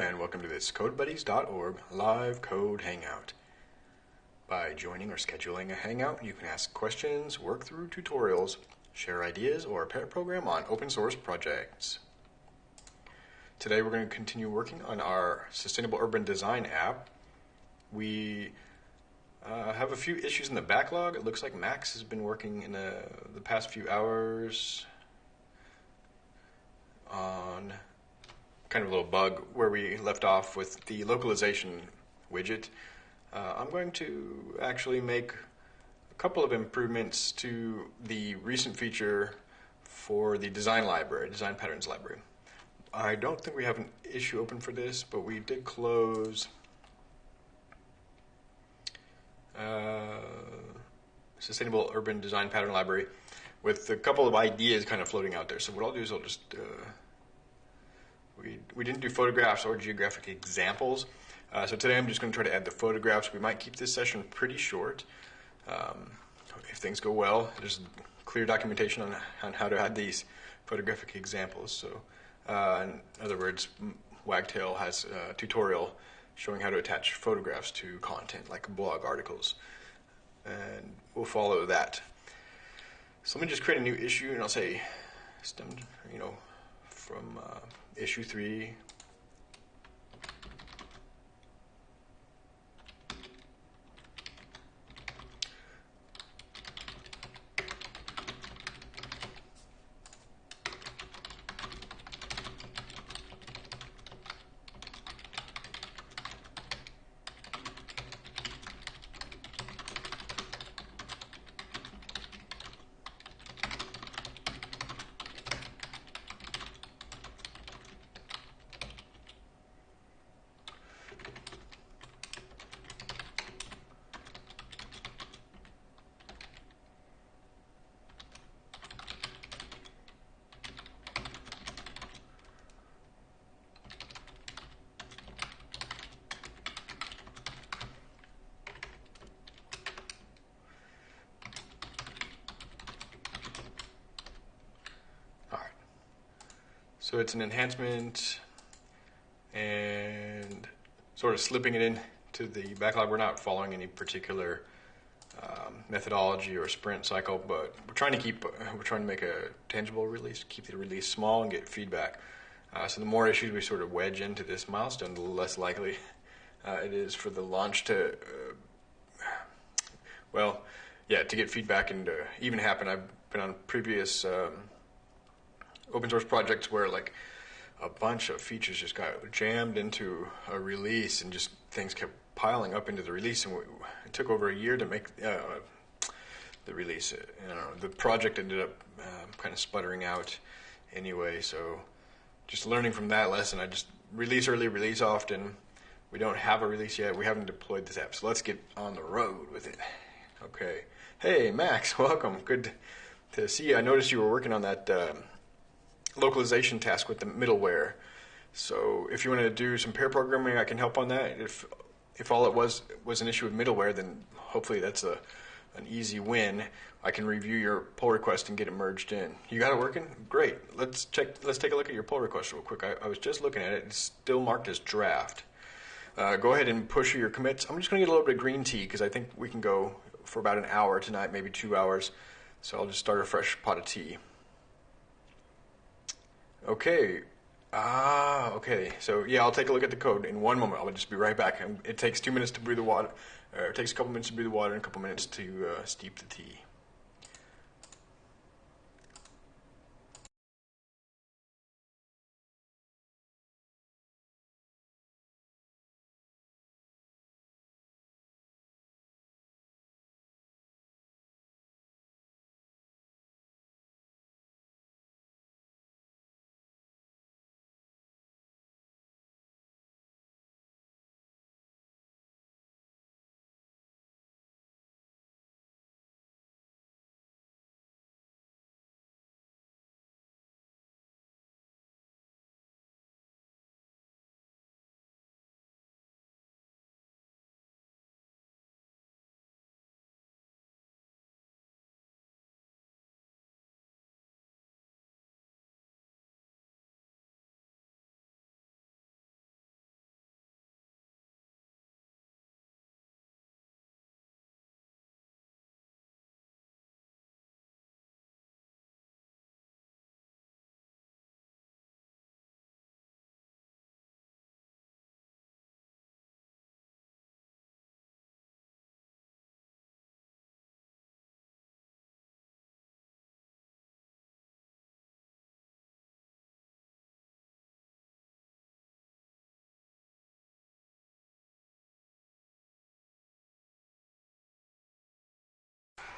and welcome to this CodeBuddies.org live code hangout. By joining or scheduling a hangout, you can ask questions, work through tutorials, share ideas, or pair program on open source projects. Today we're going to continue working on our Sustainable Urban Design app. We uh, have a few issues in the backlog. It looks like Max has been working in the, the past few hours on kind of a little bug where we left off with the localization widget. Uh, I'm going to actually make a couple of improvements to the recent feature for the design library, design patterns library. I don't think we have an issue open for this, but we did close uh, Sustainable Urban Design Pattern Library with a couple of ideas kind of floating out there. So what I'll do is I'll just uh, we, we didn't do photographs or geographic examples. Uh, so today I'm just going to try to add the photographs. We might keep this session pretty short. Um, if things go well, there's clear documentation on, on how to add these photographic examples. So uh, in other words, Wagtail has a tutorial showing how to attach photographs to content like blog articles. And we'll follow that. So let me just create a new issue and I'll say stemmed, you know, from uh, issue 3. It's an enhancement and sort of slipping it in to the backlog. We're not following any particular um, methodology or sprint cycle, but we're trying to keep, we're trying to make a tangible release, keep the release small and get feedback. Uh, so the more issues we sort of wedge into this milestone, the less likely uh, it is for the launch to, uh, well, yeah, to get feedback and even happen. I've been on previous um, open source projects where like a bunch of features just got jammed into a release and just things kept piling up into the release and we, it took over a year to make uh, the release. You know, the project ended up um, kind of sputtering out anyway. So just learning from that lesson, I just release early, release often. We don't have a release yet. We haven't deployed this app, so let's get on the road with it. Okay. Hey, Max, welcome. Good to see you. I noticed you were working on that. Um, localization task with the middleware. So if you want to do some pair programming, I can help on that. If if all it was was an issue with middleware, then hopefully that's a an easy win. I can review your pull request and get it merged in. You got it working? Great. Let's check. Let's take a look at your pull request real quick. I, I was just looking at it. It's still marked as draft. Uh, go ahead and push your commits. I'm just going to get a little bit of green tea because I think we can go for about an hour tonight, maybe two hours. So I'll just start a fresh pot of tea. Okay. Ah, okay. So yeah, I'll take a look at the code in one moment. I'll just be right back. It takes two minutes to brew the water. Or it takes a couple minutes to brew the water and a couple minutes to uh, steep the tea.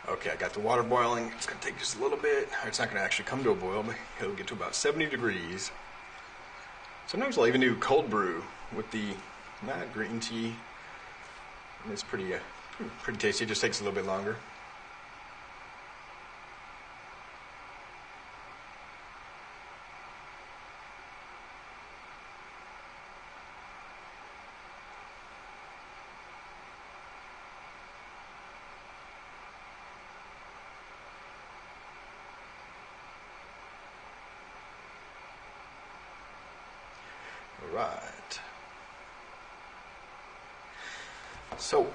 Okay, I got the water boiling. It's gonna take just a little bit. It's not gonna actually come to a boil, but it'll get to about 70 degrees. Sometimes I'll even do cold brew with the not green tea. And it's pretty, uh, pretty tasty. It just takes a little bit longer. All right. So,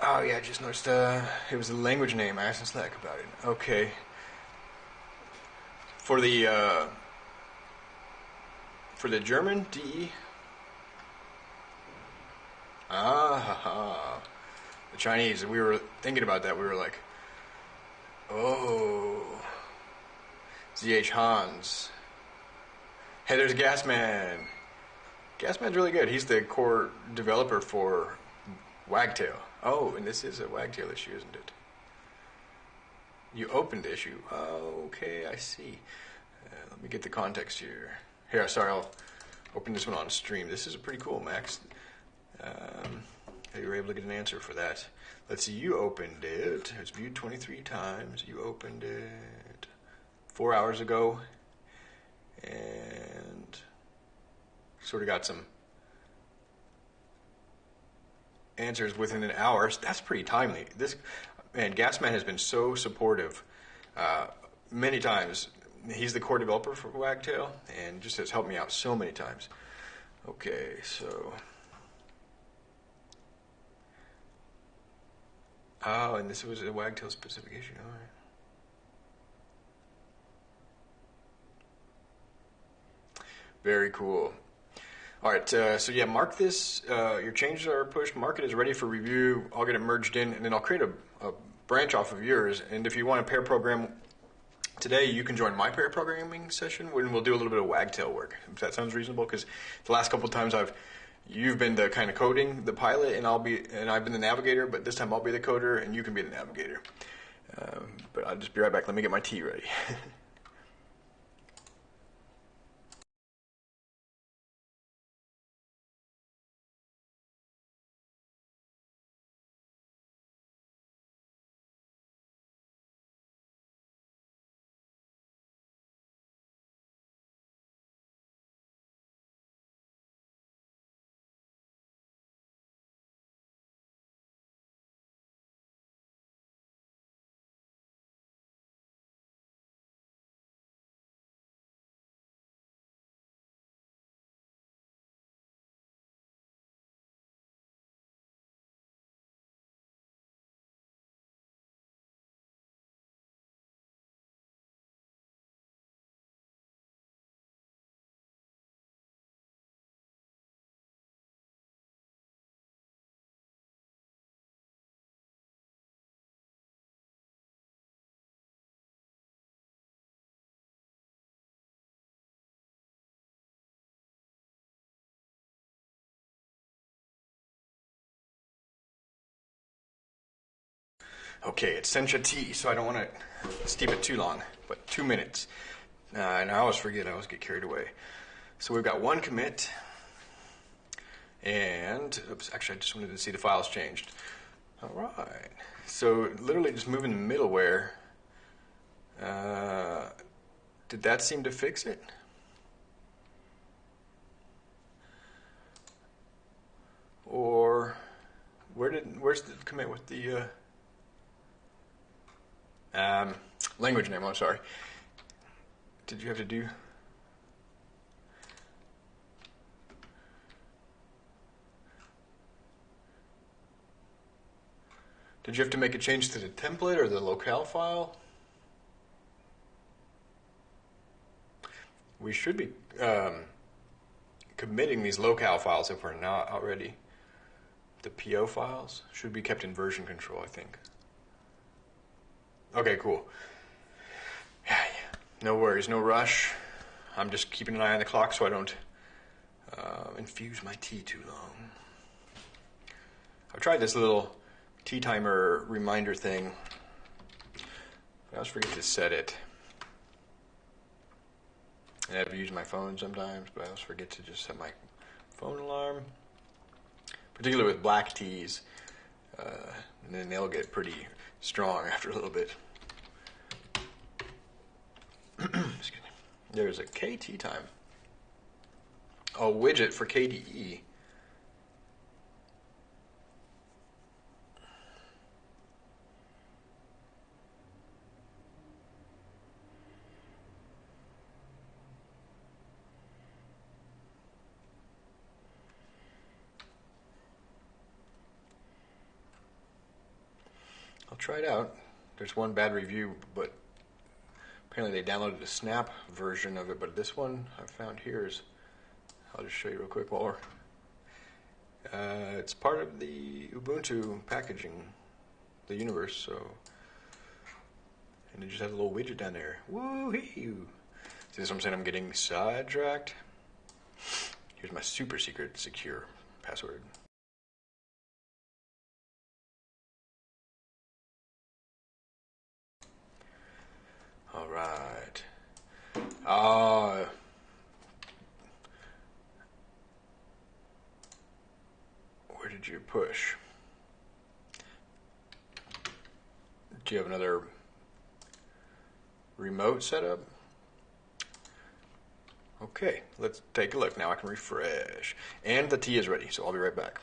oh yeah, I just noticed uh, it was a language name. I asked Slack about it. Okay. For the uh, for the German DE. Ah, ha, ha. the Chinese. We were thinking about that. We were like, oh, ZH Hans. Hey, there's Gasman. Gasman's really good. He's the core developer for Wagtail. Oh, and this is a Wagtail issue, isn't it? You opened the issue. Oh, okay, I see. Uh, let me get the context here. Here, sorry, I'll open this one on stream. This is a pretty cool, Max. Um, you were able to get an answer for that. Let's see, you opened it. It's viewed 23 times. You opened it four hours ago and sort of got some answers within an hour. That's pretty timely. This man, Gasman has been so supportive uh, many times. He's the core developer for Wagtail and just has helped me out so many times. Okay, so. Oh, and this was a Wagtail specific issue. All right. Very cool. All right, uh, so yeah, mark this. Uh, your changes are pushed. Mark it as ready for review. I'll get it merged in, and then I'll create a, a branch off of yours. And if you want to pair program today, you can join my pair programming session when we'll do a little bit of wagtail work. If that sounds reasonable, because the last couple of times I've you've been the kind of coding the pilot, and I'll be and I've been the navigator. But this time I'll be the coder, and you can be the navigator. Um, but I'll just be right back. Let me get my tea ready. Okay, it's sencha tea, so I don't want to steep it too long, but two minutes. Uh, and I always forget, I always get carried away. So we've got one commit, and oops, actually, I just wanted to see the files changed. All right, so literally just moving the middleware. Uh, did that seem to fix it? Or where did where's the commit with the uh, um, language name, I'm sorry. Did you have to do? Did you have to make a change to the template or the locale file? We should be um, committing these locale files if we're not already. The PO files should be kept in version control, I think. Okay, cool. Yeah, yeah. No worries, no rush. I'm just keeping an eye on the clock so I don't uh, infuse my tea too long. I've tried this little tea timer reminder thing. I always forget to set it. And I've used my phone sometimes, but I always forget to just set my phone alarm. Particularly with black teas, uh, and then they'll get pretty strong after a little bit. There's a KTeaTime. A widget for KDE. It out. There's one bad review, but apparently they downloaded a snap version of it. But this one I found here is, I'll just show you real quick more. Uh, it's part of the Ubuntu packaging, the universe. So, and it just has a little widget down there. Woohoo! See, this what I'm saying? I'm getting sidetracked. Here's my super secret secure password. All right. Uh, where did you push? Do you have another remote setup? Okay, let's take a look. Now I can refresh. And the tea is ready, so I'll be right back.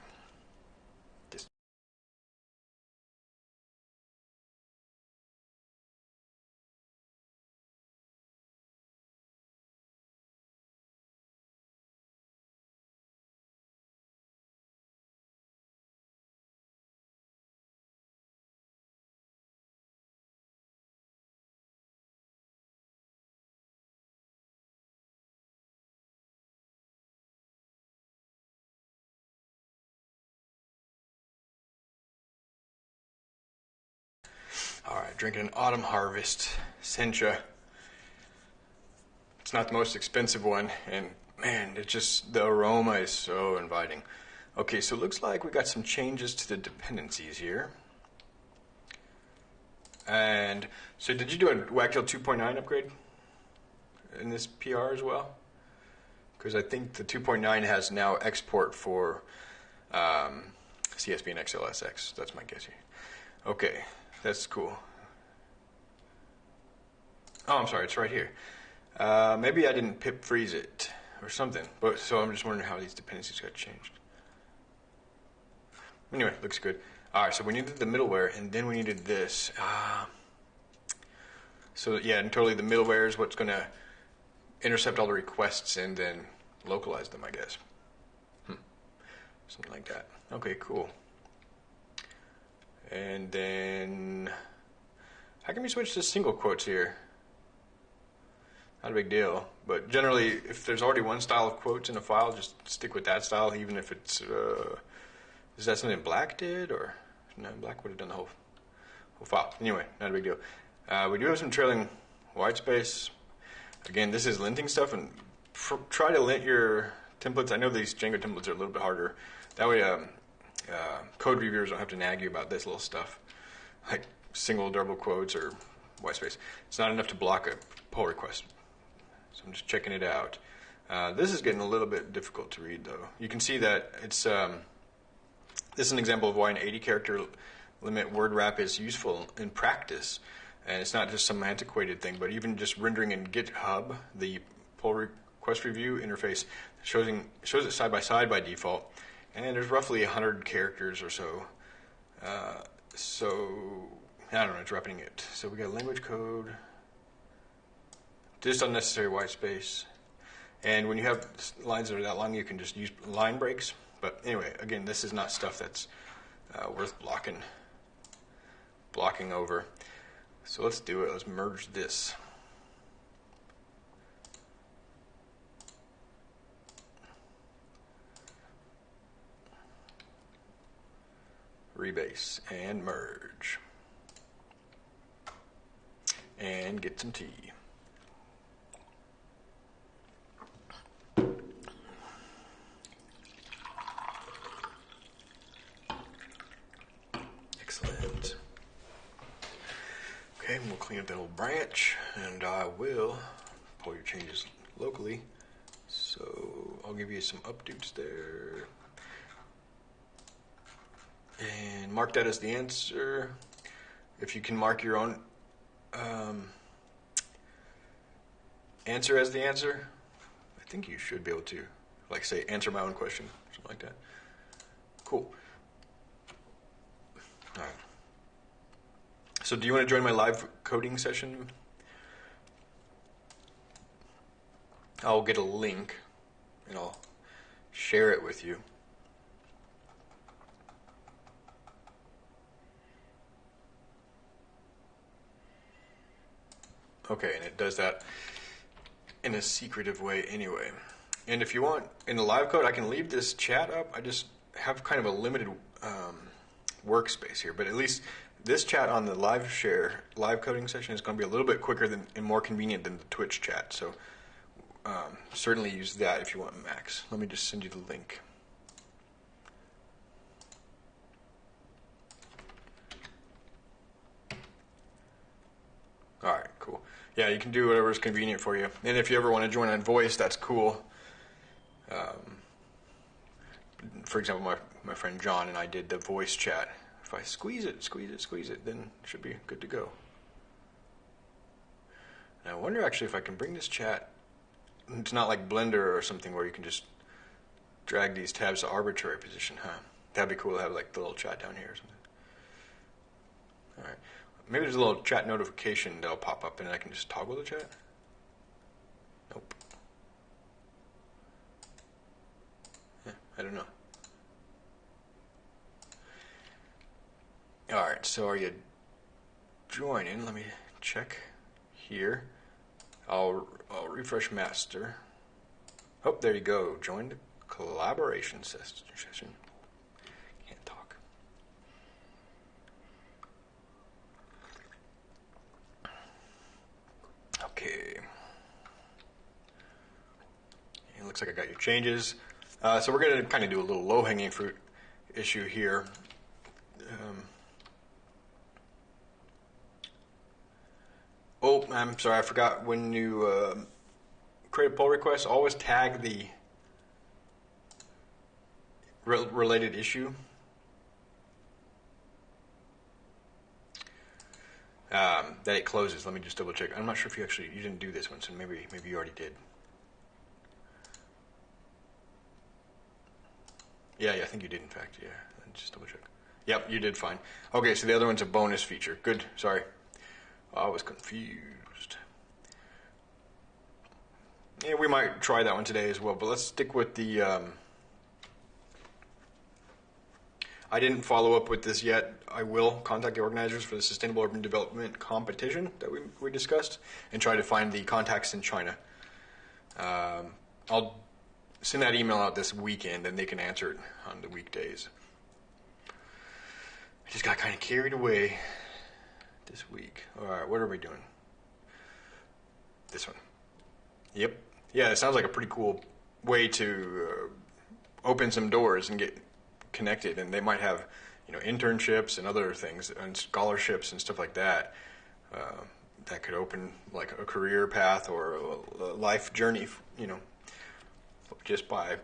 Drinking an autumn harvest Sencha. It's not the most expensive one, and man, it just the aroma is so inviting. Okay, so it looks like we got some changes to the dependencies here. And so, did you do a Wagtail 2.9 upgrade in this PR as well? Because I think the 2.9 has now export for um, CSV and XLSX. That's my guess here. Okay, that's cool. Oh, I'm sorry, it's right here. Uh, maybe I didn't pip freeze it or something. But so I'm just wondering how these dependencies got changed. Anyway, looks good. All right, so we needed the middleware, and then we needed this. Uh, so yeah, and totally the middleware is what's going to intercept all the requests and then localize them, I guess. Hmm. Something like that. Okay, cool. And then, how can we switch to single quotes here? Not a big deal, but generally, if there's already one style of quotes in a file, just stick with that style, even if it's. Uh, is that something Black did, or no? Black would have done the whole whole file. Anyway, not a big deal. Uh, we do have some trailing white space. Again, this is linting stuff, and try to lint your templates. I know these Django templates are a little bit harder. That way, um, uh, code reviewers don't have to nag you about this little stuff, like single double quotes or white space. It's not enough to block a pull request. So I'm just checking it out. Uh, this is getting a little bit difficult to read, though. You can see that it's um, this is an example of why an 80 character limit word wrap is useful in practice. And it's not just some antiquated thing, but even just rendering in GitHub, the pull request review interface showing, shows it side by side by default and there's roughly 100 characters or so. Uh, so, I don't know, dropping it. So we got language code, just unnecessary white space. And when you have lines that are that long, you can just use line breaks. But anyway, again, this is not stuff that's uh, worth blocking, blocking over. So let's do it. Let's merge this. rebase and merge and get some tea. We'll clean up that little branch, and I will pull your changes locally. So I'll give you some updates there. And mark that as the answer. If you can mark your own um, answer as the answer, I think you should be able to, like, say, answer my own question, something like that. Cool. All right. So, do you want to join my live coding session? I'll get a link and I'll share it with you. Okay, and it does that in a secretive way anyway. And if you want, in the live code, I can leave this chat up. I just have kind of a limited um, workspace here, but at least this chat on the live share, live coding session is going to be a little bit quicker than, and more convenient than the Twitch chat. So um, certainly use that if you want Max. Let me just send you the link. All right, cool. Yeah, you can do whatever is convenient for you. And if you ever want to join on voice, that's cool. Um, for example, my, my friend John and I did the voice chat. If I squeeze it, squeeze it, squeeze it, then it should be good to go. And I wonder actually if I can bring this chat. It's not like Blender or something where you can just drag these tabs to arbitrary position, huh? That'd be cool to have like the little chat down here or something. All right. Maybe there's a little chat notification that'll pop up and I can just toggle the chat. Nope. Yeah, I don't know. All right, so are you joining? Let me check here. I'll, I'll refresh master. Oh, there you go. Join the collaboration session. Can't talk. Okay. It looks like I got your changes. Uh, so we're going to kind of do a little low-hanging fruit issue here. Um, oh, I'm sorry, I forgot. When you uh, create a pull request, always tag the re- related issue. Um, that it closes. Let me just double check. I'm not sure if you actually you didn't do this one, so maybe maybe you already did. Yeah, yeah, I think you did. In fact, yeah. Just double check. Yep, you did fine. Okay, so the other one's a bonus feature. Good. Sorry, I was confused. Yeah, we might try that one today as well, but let's stick with the. Um, I didn't follow up with this yet. I will contact the organizers for the Sustainable Urban Development competition that we, we discussed and try to find the contacts in China. Um, I'll send that email out this weekend and they can answer it on the weekdays. I just got kind of carried away this week. All right, what are we doing? This one. Yep. Yeah, it sounds like a pretty cool way to uh, open some doors and get connected, and they might have, you know, internships and other things and scholarships and stuff like that. Uh, that could open like a career path or a, life journey, you know, just by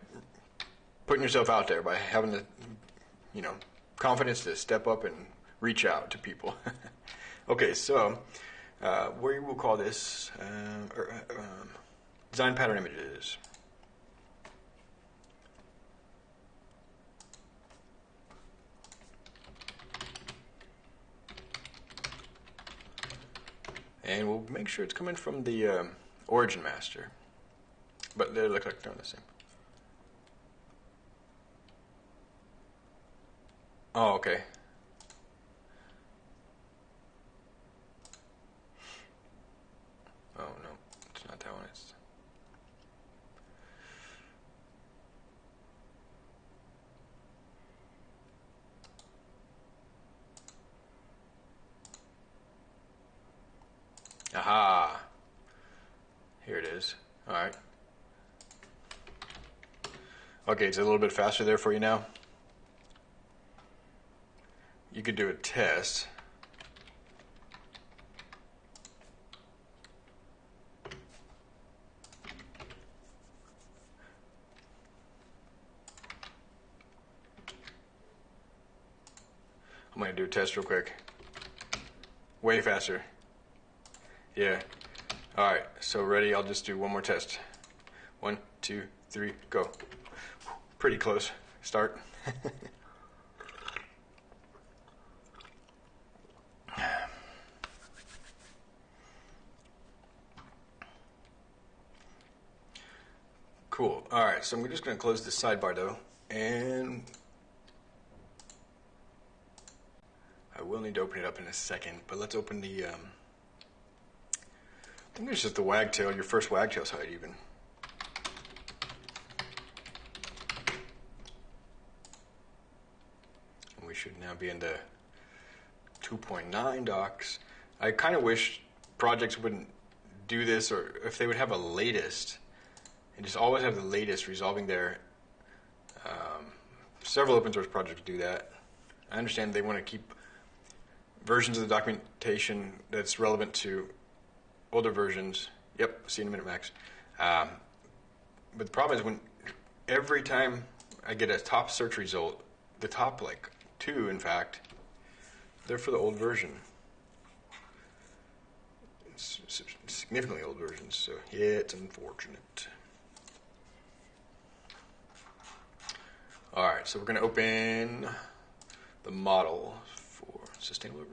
putting yourself out there, by having the, you know, confidence to step up and reach out to people. okay, so uh, we will call this um, or, um, design pattern images. And we'll make sure it's coming from the um, origin master. But they look like they're the same. Oh, okay. Aha! Here it is. All right. Okay, it's a little bit faster there for you now. You could do a test. I'm going to do a test real quick. Way faster. Yeah. All right, so ready? I'll just do one more test. One, two, three, go. Pretty close. Start. cool. All right, so I'm just going to close this sidebar though, and I will need to open it up in a second, but let's open the. Um, I think it's just the wagtail, your first wagtail side even. And we should now be in the 2.9 docs. I kind of wish projects wouldn't do this, or if they would have a latest, and just always have the latest resolving their. Um, several open source projects do that. I understand they want to keep versions of the documentation that's relevant to older versions. Yep, see you in a minute, Max. Um, but the problem is when every time I get a top search result, the top like two, in fact, they're for the old version. It's significantly old versions, so yeah, it's unfortunate. All right, so we're going to open the model for sustainable.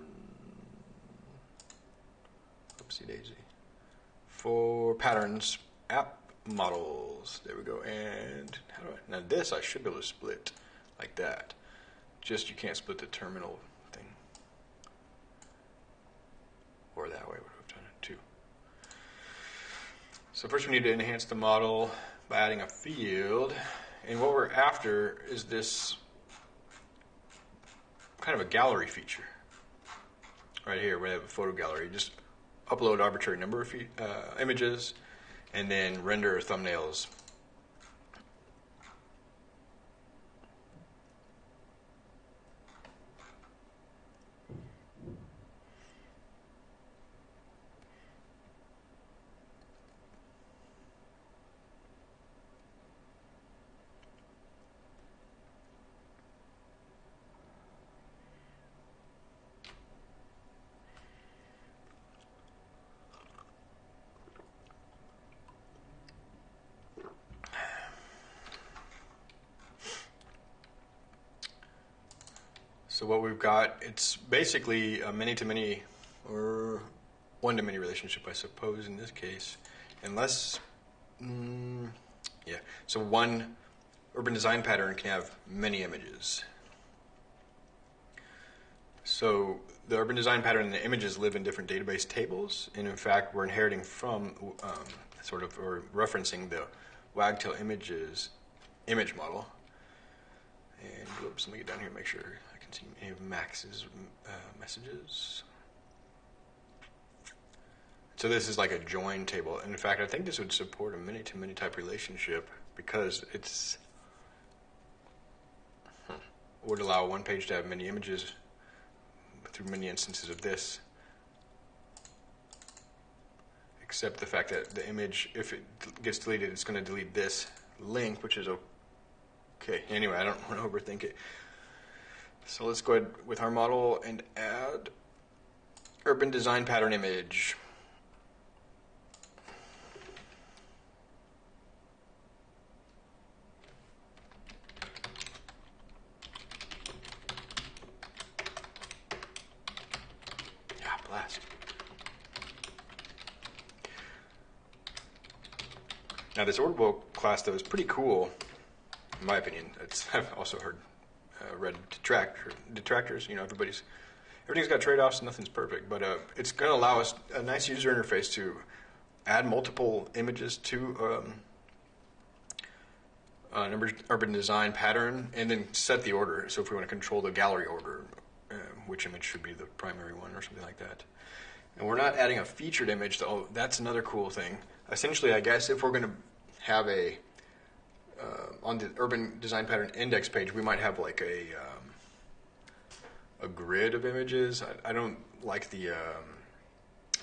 Oopsie daisy for patterns app models. There we go. And how do I, now this I should be able to split like that. Just you can't split the terminal thing. Or that way would have done it too. So first we need to enhance the model by adding a field. And what we're after is this kind of a gallery feature. Right here, we have a photo gallery. Just upload arbitrary number of uh, images, and then render thumbnails So what we've got, it's basically a many-to-many or one-to-many relationship, I suppose, in this case, unless, mm, yeah. So one urban design pattern can have many images. So the urban design pattern and the images live in different database tables, and in fact, we're inheriting from um, sort of or referencing the wagtail images image model. And whoops, let me get down here and make sure any of Max's uh, messages. So this is like a join table. And in fact, I think this would support a many-to-many type relationship because it's hmm, would allow one page to have many images through many instances of this. Except the fact that the image, if it gets deleted, it's going to delete this link, which is okay. Anyway, I don't want to overthink it. So let's go ahead with our model and add urban design pattern image. Yeah, blast. Now this Orderable class though is pretty cool, in my opinion. It's, I've also heard uh, detractor, detractors. You know, everybody's everything's got trade-offs. Nothing's perfect, but uh, it's going to allow us a nice user interface to add multiple images to um, an urban design pattern, and then set the order. So if we want to control the gallery order, uh, which image should be the primary one, or something like that. And we're not adding a featured image, though. That's another cool thing. Essentially, I guess if we're going to have a uh, on the urban design pattern index page, we might have like a um, a grid of images. I, I don't like the um,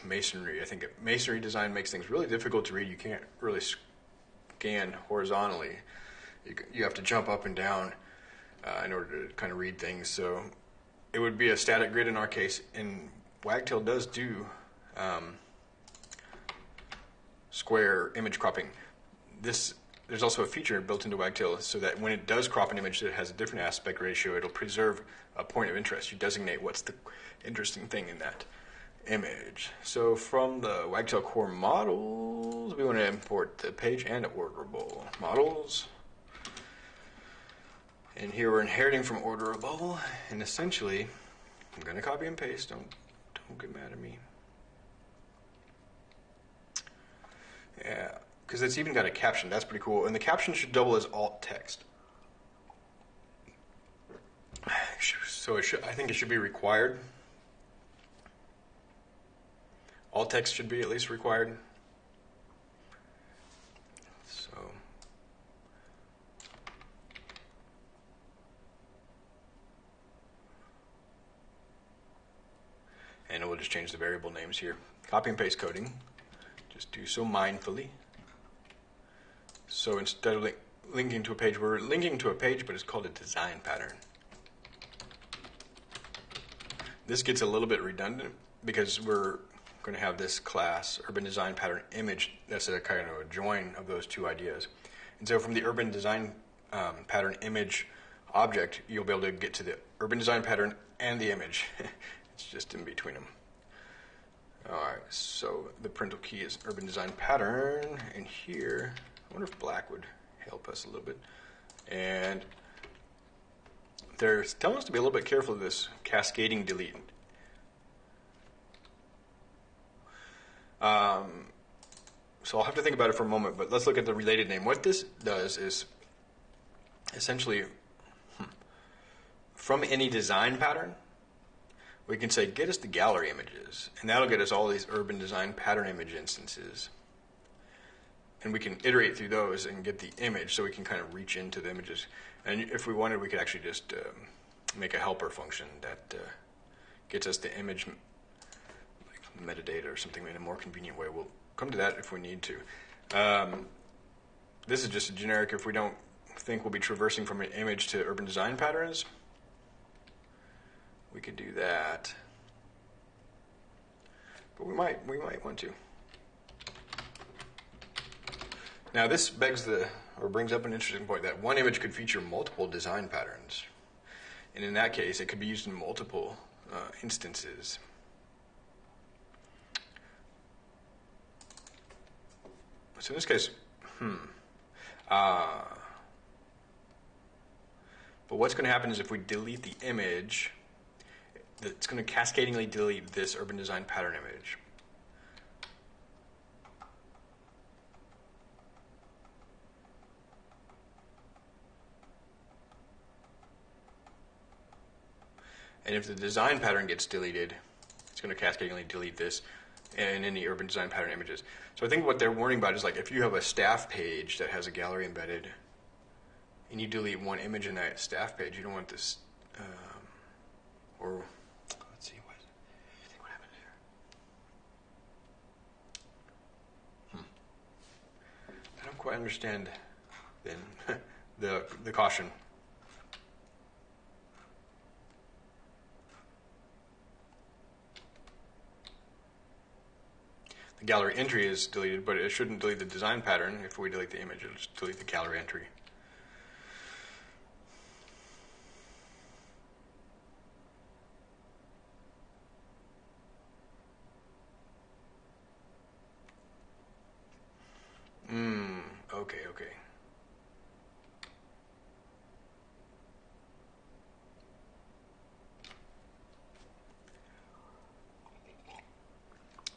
masonry. I think masonry design makes things really difficult to read. You can't really scan horizontally. You, you have to jump up and down uh, in order to kind of read things. So it would be a static grid in our case, and Wagtail does do um, square image cropping. This there's also a feature built into Wagtail so that when it does crop an image that has a different aspect ratio, it'll preserve a point of interest. You designate what's the interesting thing in that image. So from the Wagtail core models, we want to import the page and orderable models. And here we're inheriting from orderable, and essentially, I'm going to copy and paste. Don't don't get mad at me. Yeah, because it's even got a caption. That's pretty cool. And the caption should double as alt text. So should, I think it should be required. Alt text should be at least required. So. And we'll just change the variable names here. Copy and paste coding. Just do so mindfully. So instead of li linking to a page, we're linking to a page, but it's called a design pattern. This gets a little bit redundant because we're going to have this class, urban design pattern image, that's a kind of a join of those two ideas. And so from the urban design um, pattern image object, you'll be able to get to the urban design pattern and the image. it's just in between them. All right, so the parental key is urban design pattern, and here I wonder if black would help us a little bit. And they're telling us to be a little bit careful of this cascading delete. Um, so I'll have to think about it for a moment, but let's look at the related name. What this does is essentially hmm, from any design pattern, we can say get us the gallery images, and that'll get us all these urban design pattern image instances and we can iterate through those and get the image so we can kind of reach into the images. And if we wanted, we could actually just um, make a helper function that uh, gets us the image like metadata or something in a more convenient way. We'll come to that if we need to. Um, this is just a generic if we don't think we'll be traversing from an image to urban design patterns. We could do that. But we might we might want to. Now, this begs the, or brings up an interesting point that one image could feature multiple design patterns. And in that case, it could be used in multiple uh, instances. So in this case, hmm. Uh, but what's going to happen is if we delete the image, it's going to cascadingly delete this urban design pattern image. And if the design pattern gets deleted, it's going to cascadingly delete this and any urban design pattern images. So I think what they're warning about is like if you have a staff page that has a gallery embedded and you delete one image in that staff page, you don't want this, um, or let's see, what, I think what happened? Hmm. I don't quite understand then the, the caution. The gallery entry is deleted, but it shouldn't delete the design pattern. If we delete the image, it'll just delete the gallery entry. Hmm, okay, okay.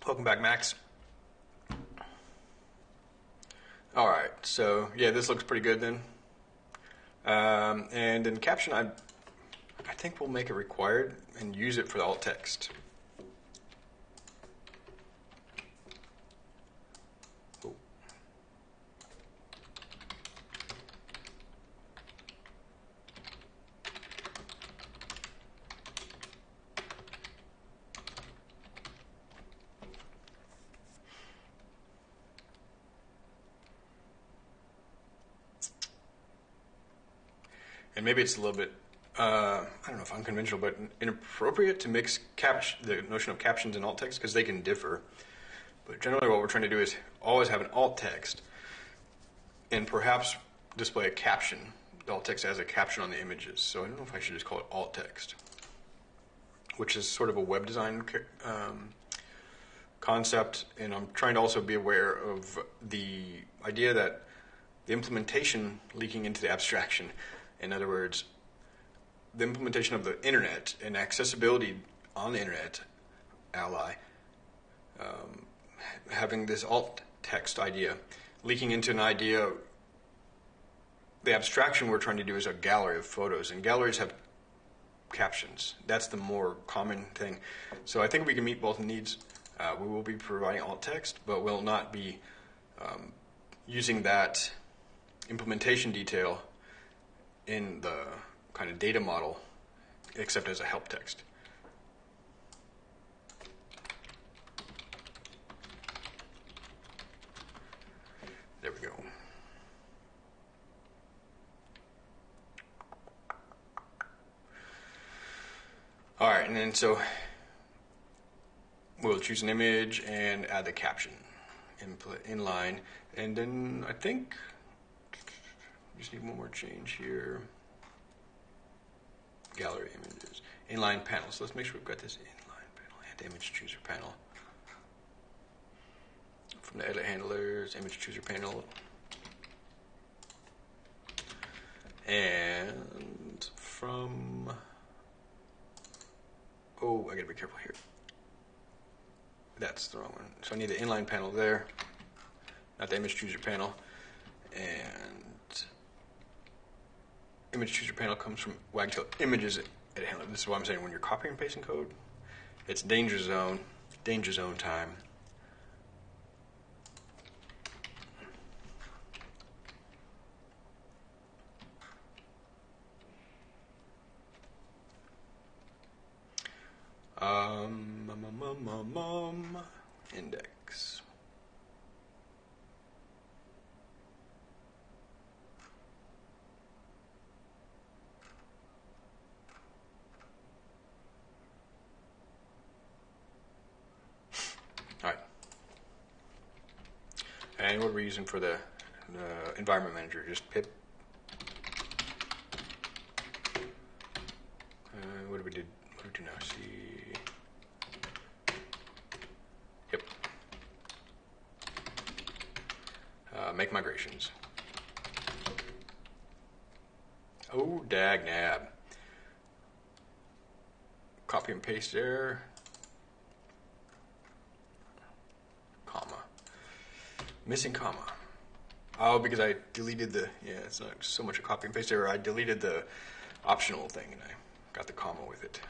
Welcome back, Max. All right, so yeah, this looks pretty good then. Um, and in caption, I, I think we'll make it required and use it for alt text. And maybe it's a little bit uh, I don't know if unconventional, but inappropriate to mix cap- the notion of captions and alt text because they can differ. But generally, what we're trying to do is always have an alt text and perhaps display a caption. The alt text has a caption on the images. So I don't know if I should just call it alt text, which is sort of a web design um, concept. And I'm trying to also be aware of the idea that the implementation leaking into the abstraction. In other words, the implementation of the internet and accessibility on the internet, ally, um, having this alt text idea leaking into an idea. The abstraction we're trying to do is a gallery of photos, and galleries have captions. That's the more common thing. So I think we can meet both needs. Uh, we will be providing alt text, but we'll not be um, using that implementation detail in the kind of data model, except as a help text. There we go. All right, and then so we'll choose an image and add the caption input inline, and then I think just need one more change here. Gallery images, inline panel. So Let's make sure we've got this inline panel and image chooser panel from the edit handlers, image chooser panel, and from oh, I gotta be careful here. That's the wrong one. So I need the inline panel there, not the image chooser panel, and image chooser panel comes from Wagtail images edit handler. This is what I'm saying. When you're copying and pasting code, it's danger zone, danger zone time. Um, um, um, um, um, index. All right. What are for the, the environment manager? Just pip. Uh, what do we do? What do we do now? See. Yep. Uh, make migrations. Oh, dag nab. Copy and paste there. Comma. Missing comma. Oh, because I deleted the, yeah, it's not so much a copy and paste error. I deleted the optional thing and I got the comma with it.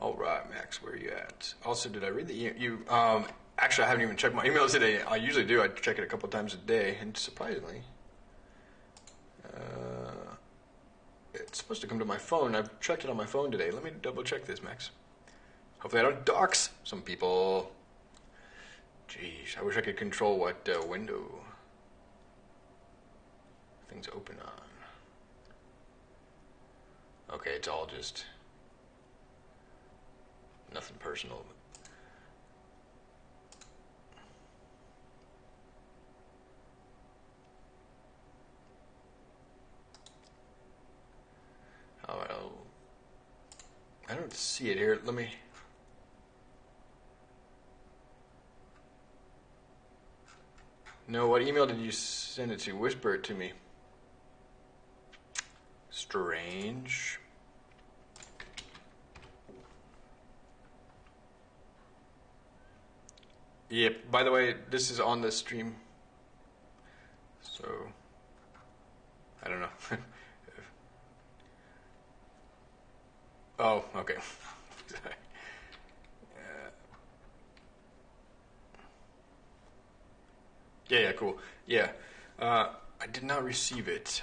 All right, Max, where are you at? Also, did I read the you? Um, actually, I haven't even checked my emails today. I usually do. I check it a couple times a day, and surprisingly, uh, it's supposed to come to my phone. I've checked it on my phone today. Let me double check this, Max. Hopefully, I don't dox some people. Jeez, I wish I could control what uh, window things open on. Okay, it's all just nothing personal. Oh, I don't, I don't see it here. Let me. No, what email did you send it to? Whisper it to me. Strange. Yep. By the way, this is on the stream. So I don't know. oh, okay. Yeah, yeah, cool. Yeah. Uh, I did not receive it.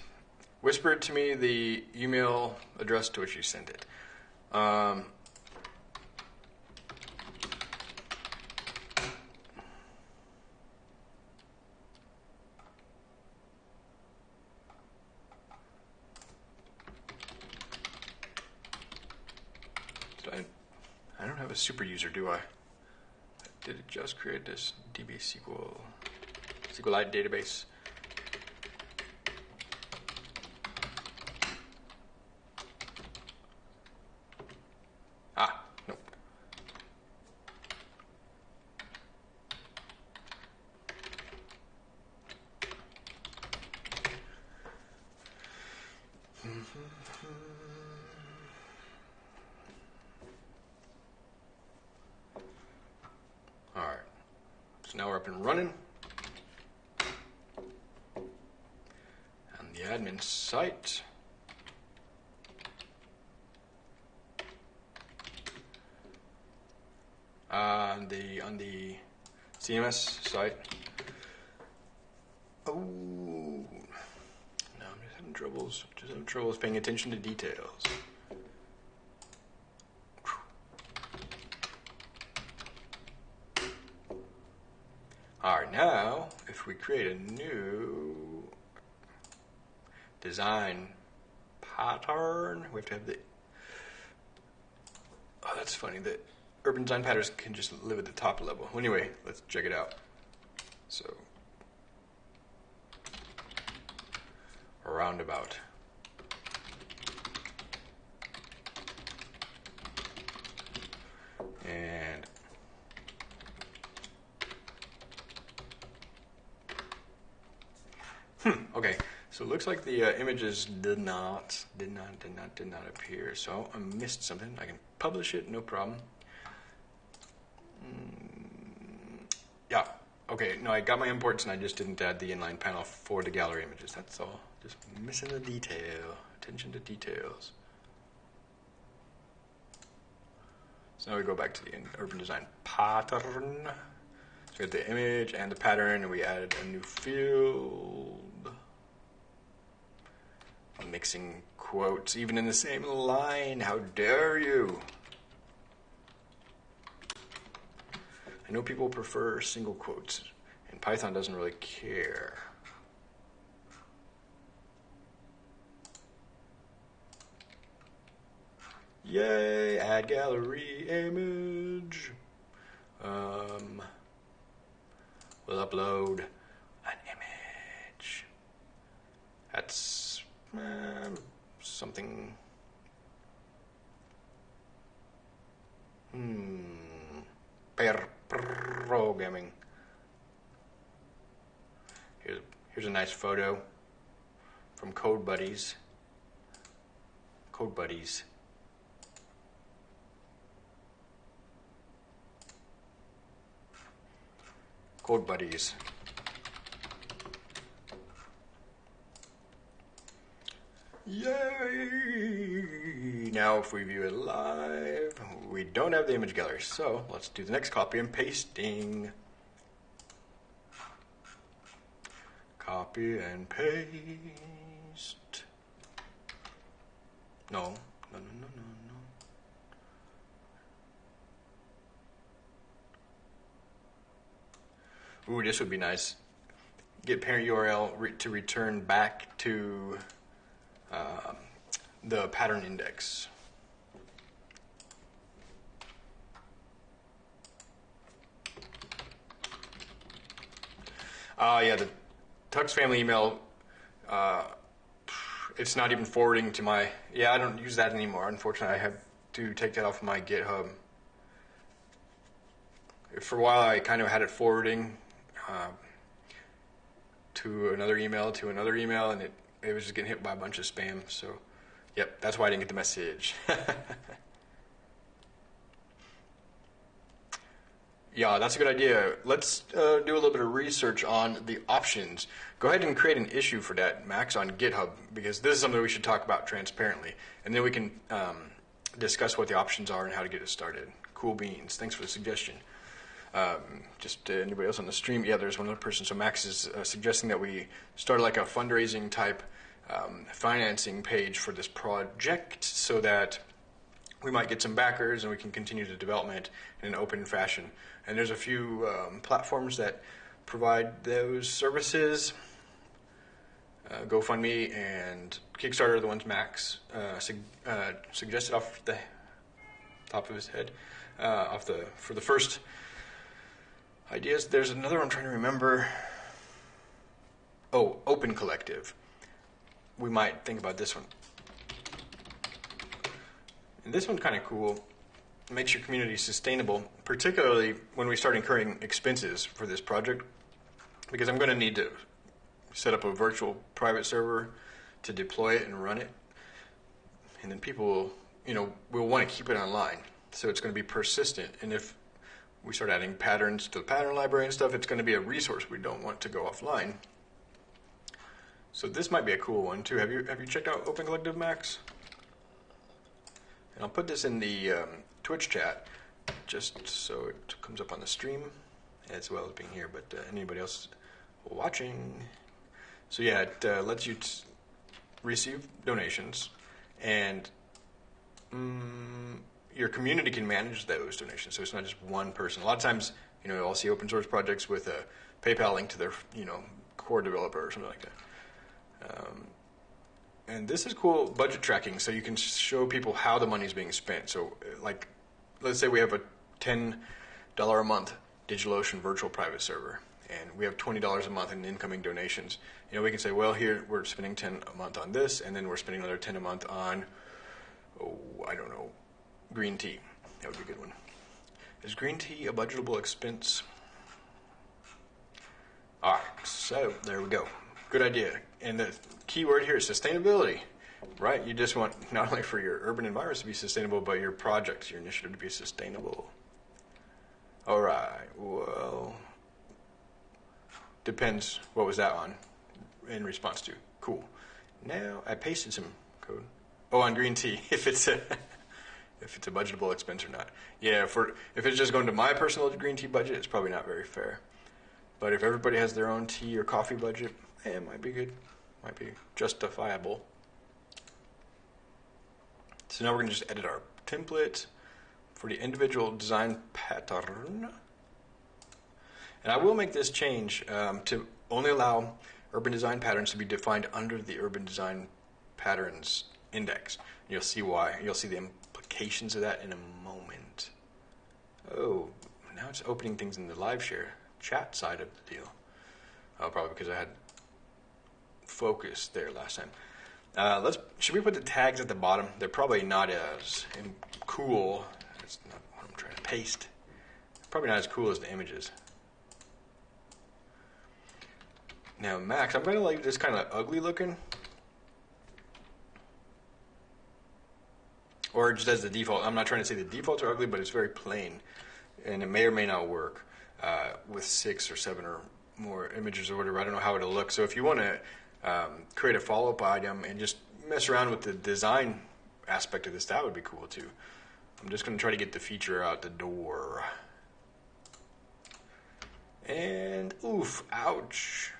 Whispered to me the email address to which you sent it. Um, I, I don't have a super user, do I? Did it just create this DB SQL? SQLite database? Ah, nope. All right. So now we're up and running. On the admin site. Uh, on the on the CMS site. Oh, no, I'm just having troubles. Just paying attention to details. All right, now if we create a new design pattern, we have to have the. Oh, that's funny. The urban design patterns can just live at the top level. Anyway, let's check it out. So, roundabout. And Hmm, okay, so it looks like the uh, images did not, did not, did not, did not appear. So I missed something. I can publish it, no problem. Mm, yeah, okay, no, I got my imports and I just didn't add the inline panel for the gallery images. That's all. Just missing the detail. Attention to details. So now we go back to the urban design pattern. So we had the image and the pattern, and we added a new field. Mixing quotes, even in the same line. How dare you? I know people prefer single quotes, and Python doesn't really care. Yay, add gallery image. Um, we'll upload an image. That's um, something. Hmm. Programming. Here's, here's a nice photo from Code Buddies. Code Buddies. Code Buddies. Yay! Now, if we view it live, we don't have the image gallery, so let's do the next copy and pasting. Copy and paste. No, no, no, no, no, no. Ooh, this would be nice. Get parent URL re- to return back to um, the pattern index. Uh, yeah, the Tux family email, uh, it's not even forwarding to my, yeah, I don't use that anymore. Unfortunately, I have to take that off my GitHub. For a while, I kind of had it forwarding uh, to another email, to another email, and it it was just getting hit by a bunch of spam. So, yep, that's why I didn't get the message. yeah, that's a good idea. Let's uh, do a little bit of research on the options. Go ahead and create an issue for that, Max, on GitHub, because this is something we should talk about transparently. And then we can um, discuss what the options are and how to get it started. Cool beans. Thanks for the suggestion. Um, just uh, anybody else on the stream? Yeah, there's one other person. So Max is uh, suggesting that we start like a fundraising type um, financing page for this project so that we might get some backers and we can continue the development in an open fashion. And there's a few um, platforms that provide those services. Uh, GoFundMe and Kickstarter are the ones Max uh, uh, suggested off the top of his head. Uh, off the for the first ideas, there's another one I'm trying to remember. Oh, Open Collective. We might think about this one. And this one's kind of cool. It makes your community sustainable, particularly when we start incurring expenses for this project, because I'm going to need to set up a virtual private server to deploy it and run it, and then people will, you know, will want to keep it online. So it's going to be persistent, and if we start adding patterns to the pattern library and stuff, it's going to be a resource we don't want to go offline. So this might be a cool one too. Have you have you checked out Open Collective Max? And I'll put this in the um, Twitch chat just so it comes up on the stream as well as being here. But uh, anybody else watching? So yeah, it uh, lets you receive donations, and mm, your community can manage those donations. So it's not just one person. A lot of times, you know, I'll see open source projects with a PayPal link to their, you know, core developer or something like that. Um, and this is cool budget tracking, so you can show people how the money is being spent. So, like, let's say we have a ten dollar a month DigitalOcean virtual private server, and we have twenty dollars a month in incoming donations. You know, we can say, well, here we're spending ten a month on this, and then we're spending another ten a month on, oh, I don't know, green tea. That would be a good one. Is green tea a budgetable expense? Ah, so there we go. Good idea. And the key word here is sustainability, right? You just want not only for your urban environments to be sustainable, but your projects, your initiative to be sustainable. All right. Well, depends. What was that on? In response to cool. Now I pasted some code. Oh, on green tea. If it's a if it's a budgetable expense or not. Yeah, for if it's just going to my personal green tea budget, it's probably not very fair. But if everybody has their own tea or coffee budget, eh, it might be good. Might be justifiable. So now we're going to just edit our template for the individual design pattern. And I will make this change um, to only allow urban design patterns to be defined under the urban design patterns index. You'll see why. You'll see the implications of that in a moment. Oh, now it's opening things in the live share chat side of the deal. Oh, probably because I had focus there last time. Uh, let's. Should we put the tags at the bottom? They're probably not as cool. That's not what I'm trying to paste. Probably not as cool as the images. Now, Max, I'm going to leave this kind of ugly looking. Or just as the default. I'm not trying to say the defaults are ugly, but it's very plain. And it may or may not work uh, with six or seven or more images or whatever. I don't know how it'll look. So if you want to um, create a follow up item and just mess around with the design aspect of this, that would be cool too. I'm just going to try to get the feature out the door. And oof, ouch.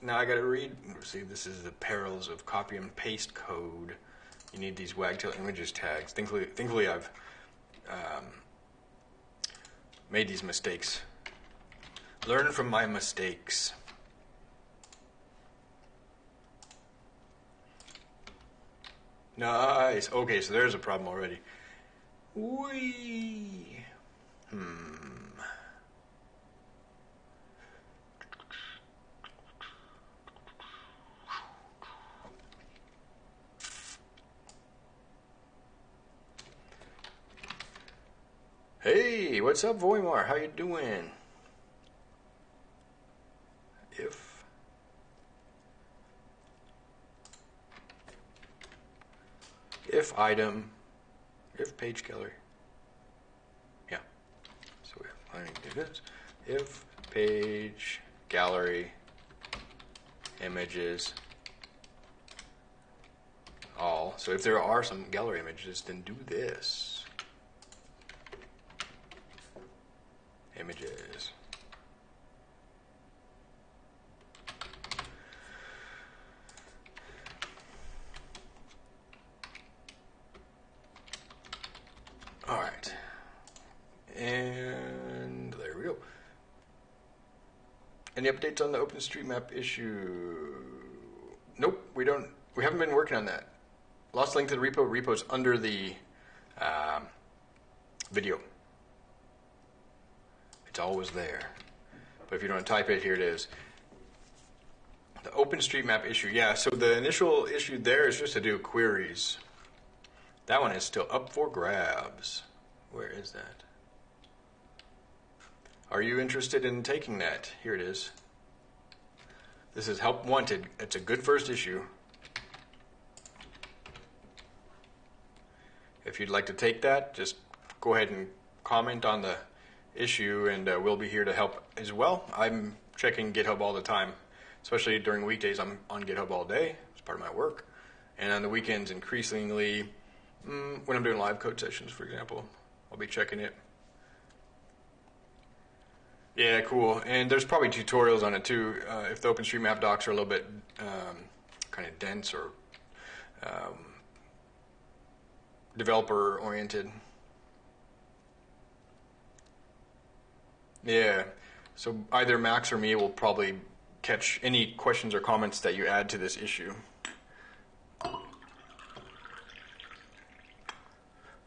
Now I got to read. See, this is the perils of copy and paste code. You need these wagtail images tags. Thankfully, thankfully I've um, made these mistakes. Learn from my mistakes. Nice. Okay, so there's a problem already. Wee. Hmm. Hey, what's up, Voimar? How you doing? If if item, if page gallery. Yeah. So we have do this. If page gallery images all. So if there are some gallery images, then do this. images. All right. And there we go. Any updates on the OpenStreetMap issue? Nope, we don't. We haven't been working on that. Lost link to the repo. Repo's under the um, video. It's always there. But if you don't type it, here it is. The OpenStreetMap issue. Yeah, so the initial issue there is just to do queries. That one is still up for grabs. Where is that? Are you interested in taking that? Here it is. This is Help Wanted. It's a good first issue. If you'd like to take that, just go ahead and comment on the issue, and uh, we'll be here to help as well. I'm checking GitHub all the time, especially during weekdays. I'm on GitHub all day. It's part of my work. And on the weekends, increasingly, mm, when I'm doing live code sessions, for example, I'll be checking it. Yeah, cool. And there's probably tutorials on it too. Uh, if the OpenStreetMap docs are a little bit um, kind of dense or um, developer oriented. Yeah. So either Max or me will probably catch any questions or comments that you add to this issue.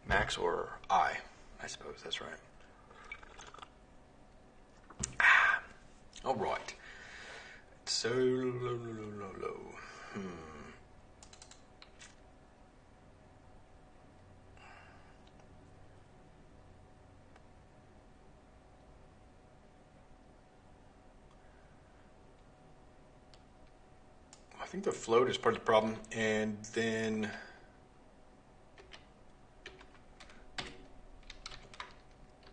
Max or I, I suppose that's right. All right. So low, low, low, low. Hmm. I think the float is part of the problem, and then I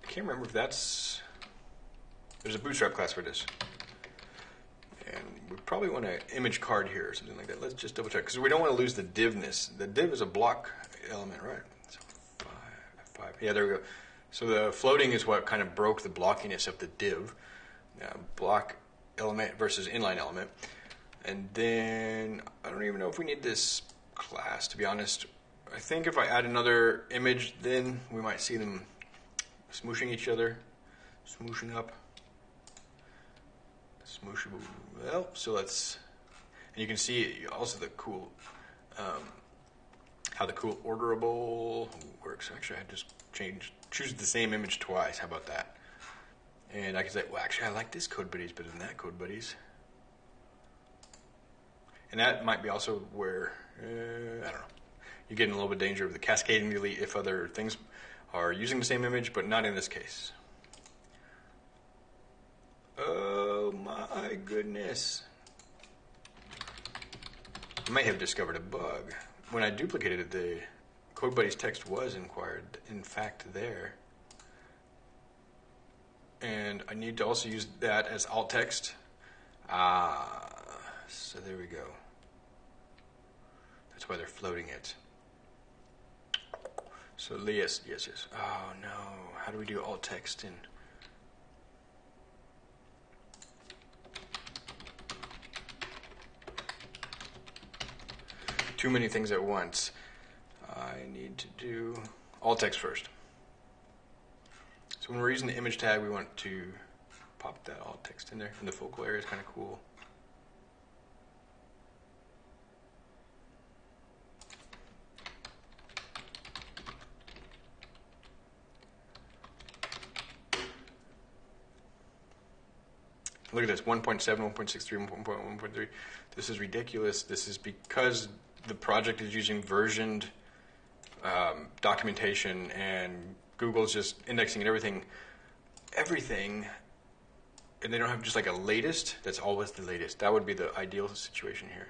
can't remember if that's there's a bootstrap class for this, and we probably want an image card here or something like that. Let's just double check because we don't want to lose the divness. The div is a block element, right? So five, five. Yeah, there we go. So the floating is what kind of broke the blockiness of the div. Uh, block element versus inline element. And then I don't even know if we need this class, to be honest. I think if I add another image, then we might see them smooshing each other, smooshing up. Smoosh. Well, so let's. And you can see also the cool, um, how the cool orderable works. Actually, I just changed, choose the same image twice. How about that? And I can say, well, actually, I like this code buddies better than that code buddies. And that might be also where, uh, I don't know, you get in a little bit of danger of the cascading delete if other things are using the same image, but not in this case. Oh my goodness. I may have discovered a bug. When I duplicated it, the Code Buddies text was inquired, in fact, there. And I need to also use that as alt text. Ah, so there we go. That's why they're floating it. So yes, yes, yes. Oh no, how do we do alt text in? Too many things at once. I need to do alt text first. So when we're using the image tag, we want to pop that alt text in there, and the focal area is kind of cool. Look at this 1.7, 1.63, 1.1.3. This is ridiculous. This is because the project is using versioned um, documentation and Google's just indexing and everything. Everything. And they don't have just like a latest that's always the latest. That would be the ideal situation here.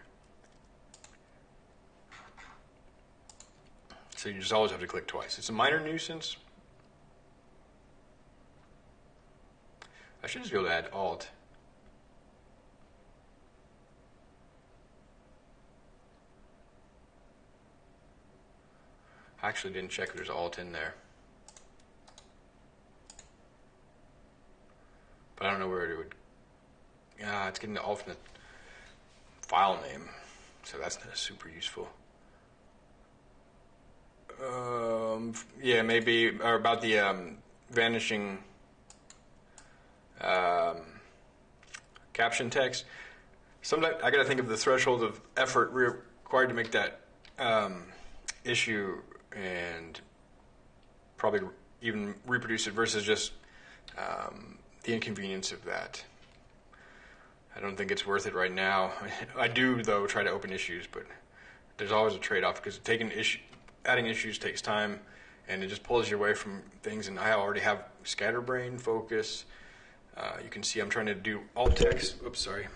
So you just always have to click twice. It's a minor nuisance. I should just be able to add alt. I actually didn't check if there's alt in there. But I don't know where it would. Yeah, it's getting the alternate file name, so that's not super useful. Um, yeah, maybe or about the um, vanishing um, caption text. Sometimes I got to think of the threshold of effort required to make that um, issue and probably even reproduce it versus just um, the inconvenience of that. I don't think it's worth it right now. I do though try to open issues, but there's always a trade-off because taking issue, adding issues takes time, and it just pulls you away from things. And I already have scatterbrain focus. Uh, you can see I'm trying to do alt text. Oops, sorry.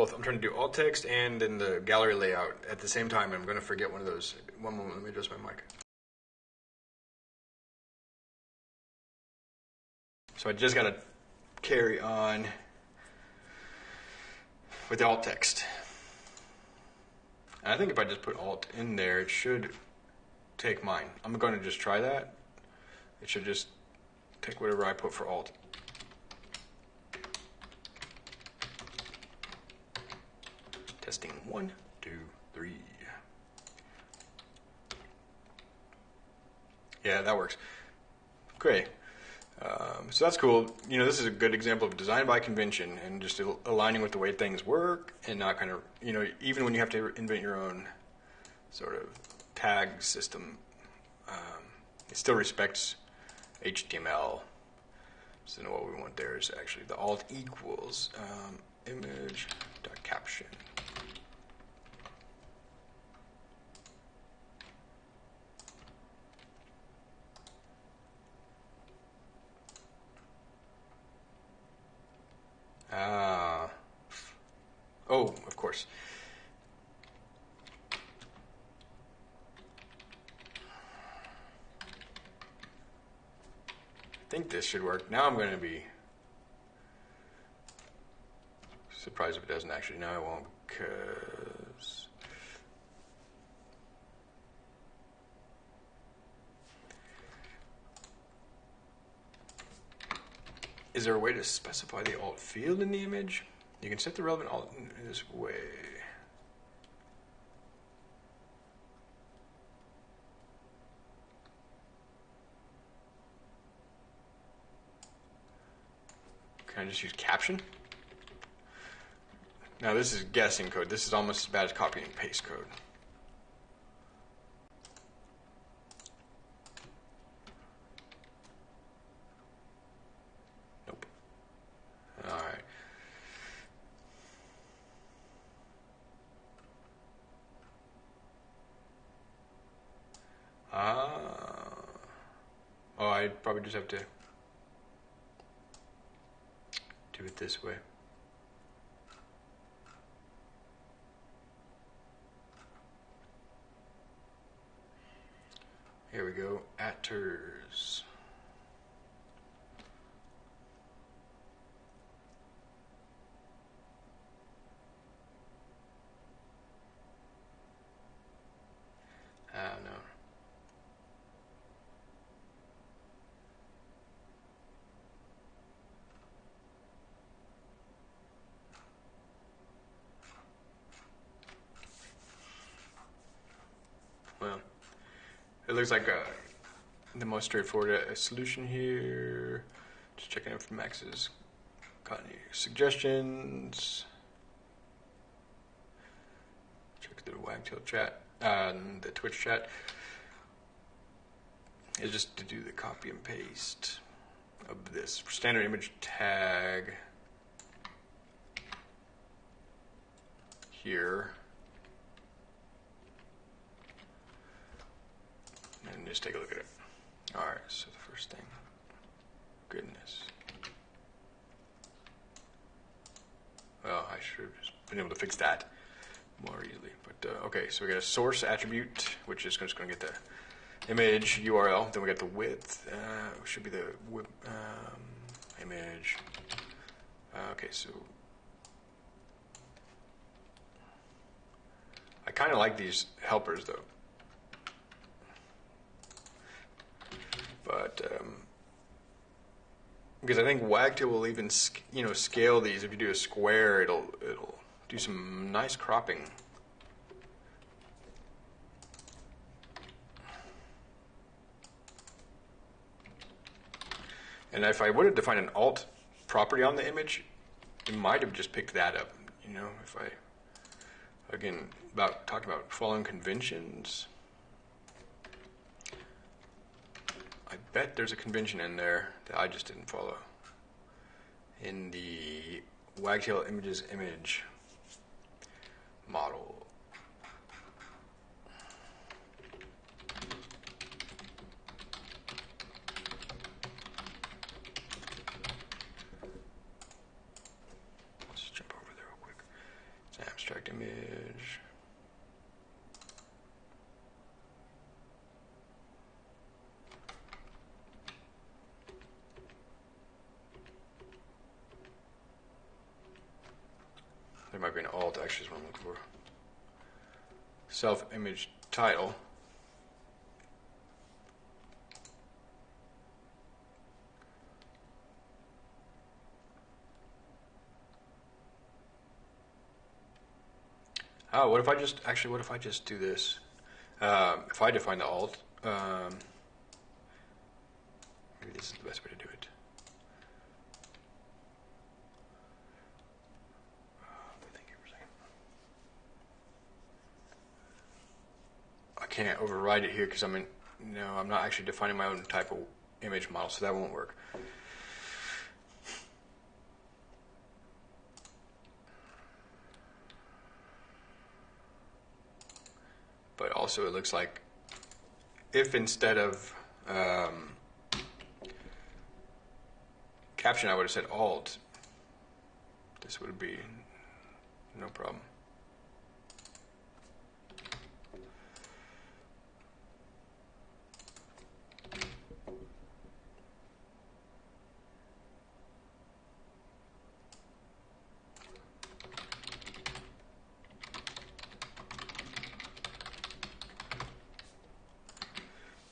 Both I'm trying to do alt text and in the gallery layout at the same time. I'm going to forget one of those. One moment, let me adjust my mic. So I just got to carry on with the alt text. And I think if I just put alt in there, it should take mine. I'm going to just try that. It should just take whatever I put for alt. Testing one, two, three. Yeah, that works. Great. Um, so that's cool. You know, this is a good example of design by convention and just aligning with the way things work and not kind of, you know, even when you have to invent your own sort of tag system, um, it still respects HTML. So what we want there is actually the alt equals um, image dot caption. Ah. Oh, of course. I think this should work. Now I'm going to be surprised if it doesn't actually. No, I won't because... Is there a way to specify the alt field in the image? You can set the relevant alt in this way. Can I just use caption? Now this is guessing code. This is almost as bad as copy and paste code. Probably just have to do it this way. Here we go, attrs. Ah, no. Looks like a, the most straightforward uh, solution here. Just checking if Max has got any suggestions. Check the Wagtail chat, uh, the Twitch chat. Is just to do the copy and paste of this standard image tag here. And just take a look at it. All right, so the first thing, goodness. Well, I should have just been able to fix that more easily. But uh, okay, so we got a source attribute, which is just going to get the image URL. Then we got the width, uh, should be the um, image. Uh, okay, so I kind of like these helpers though. But um, because I think Wagtail will even you know scale these. If you do a square, it'll it'll do some nice cropping. And if I would have defined an alt property on the image, it might have just picked that up. You know, if I again about talking about following conventions. Bet there's a convention in there that I just didn't follow. In the Wagtail Images image model. Let's jump over there real quick. It's an abstract image. Might be an alt actually is what I'm looking for. Self image title. Oh, what if I just actually? What if I just do this? Um, if I define the alt, um, maybe this is the best way to do it. Thank you for a second. I can't override it here because I'm in. No, I'm not actually defining my own type of image model, so that won't work. but also it looks like if instead of um, caption I would have said alt, this would be no problem.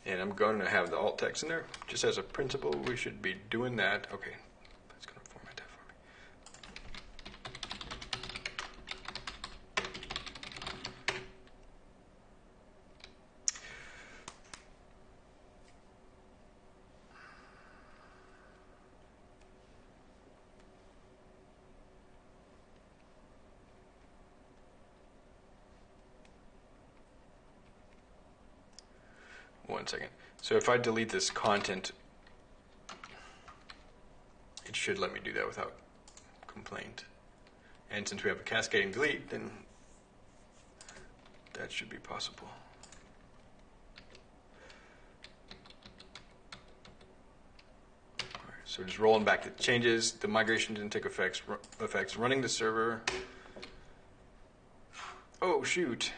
And I'm going to have the text in there. Just as a principle, we should be doing that. Okay, that's going to format that for me. One second. So if I delete this content, it should let me do that without complaint. And since we have a cascading delete, then that should be possible. So just rolling back the changes. The migration didn't take effects. Effects running the server. Oh shoot!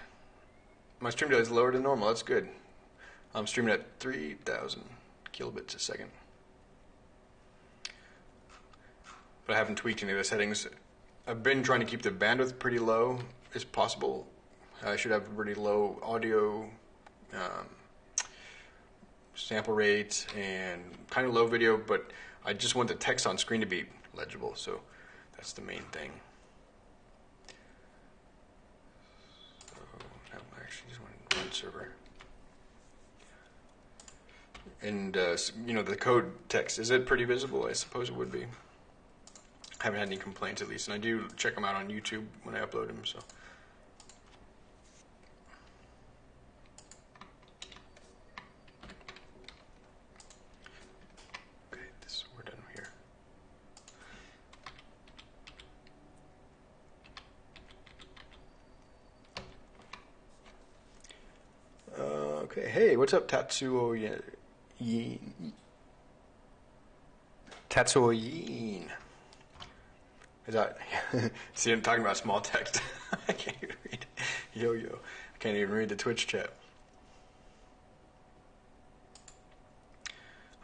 My stream delay is lower than normal. That's good. I'm streaming at 3,000 kilobits a second. But I haven't tweaked any of the settings. I've been trying to keep the bandwidth pretty low as possible. I should have pretty low audio um, sample rates and kind of low video, but I just want the text on screen to be legible, so that's the main thing. So, no, I actually just want run server and uh, you know the code text is it pretty visible? I suppose it would be. I haven't had any complaints at least and i do check them out on youtube when i upload them so. Okay this we're done here. Uh, okay, hey, what's up, Tatsuo Yin? Tatsuo. Is that? See, I'm talking about small text. I can't even read. Yo yo. I can't even read the Twitch chat.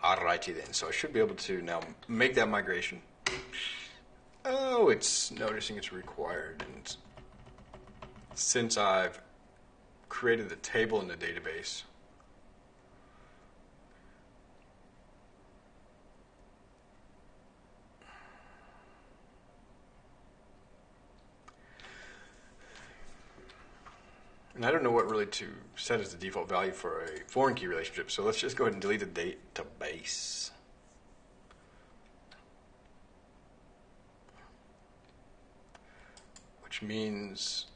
Alrighty then. So I should be able to now make that migration. Oh, it's noticing it's required, and since I've created the table in the database. And I don't know what really to set as the default value for a foreign key relationship, so let's just go ahead and delete the date to base. Which means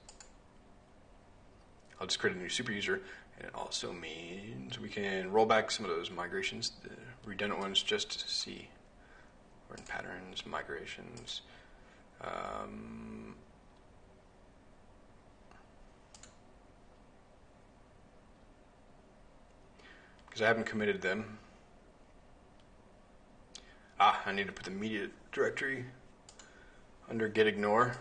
I'll just create a new super user, and it also means we can roll back some of those migrations, the redundant ones, just to see. We're in patterns, migrations. Um, because I haven't committed them. Ah, I need to put the media directory under git ignore.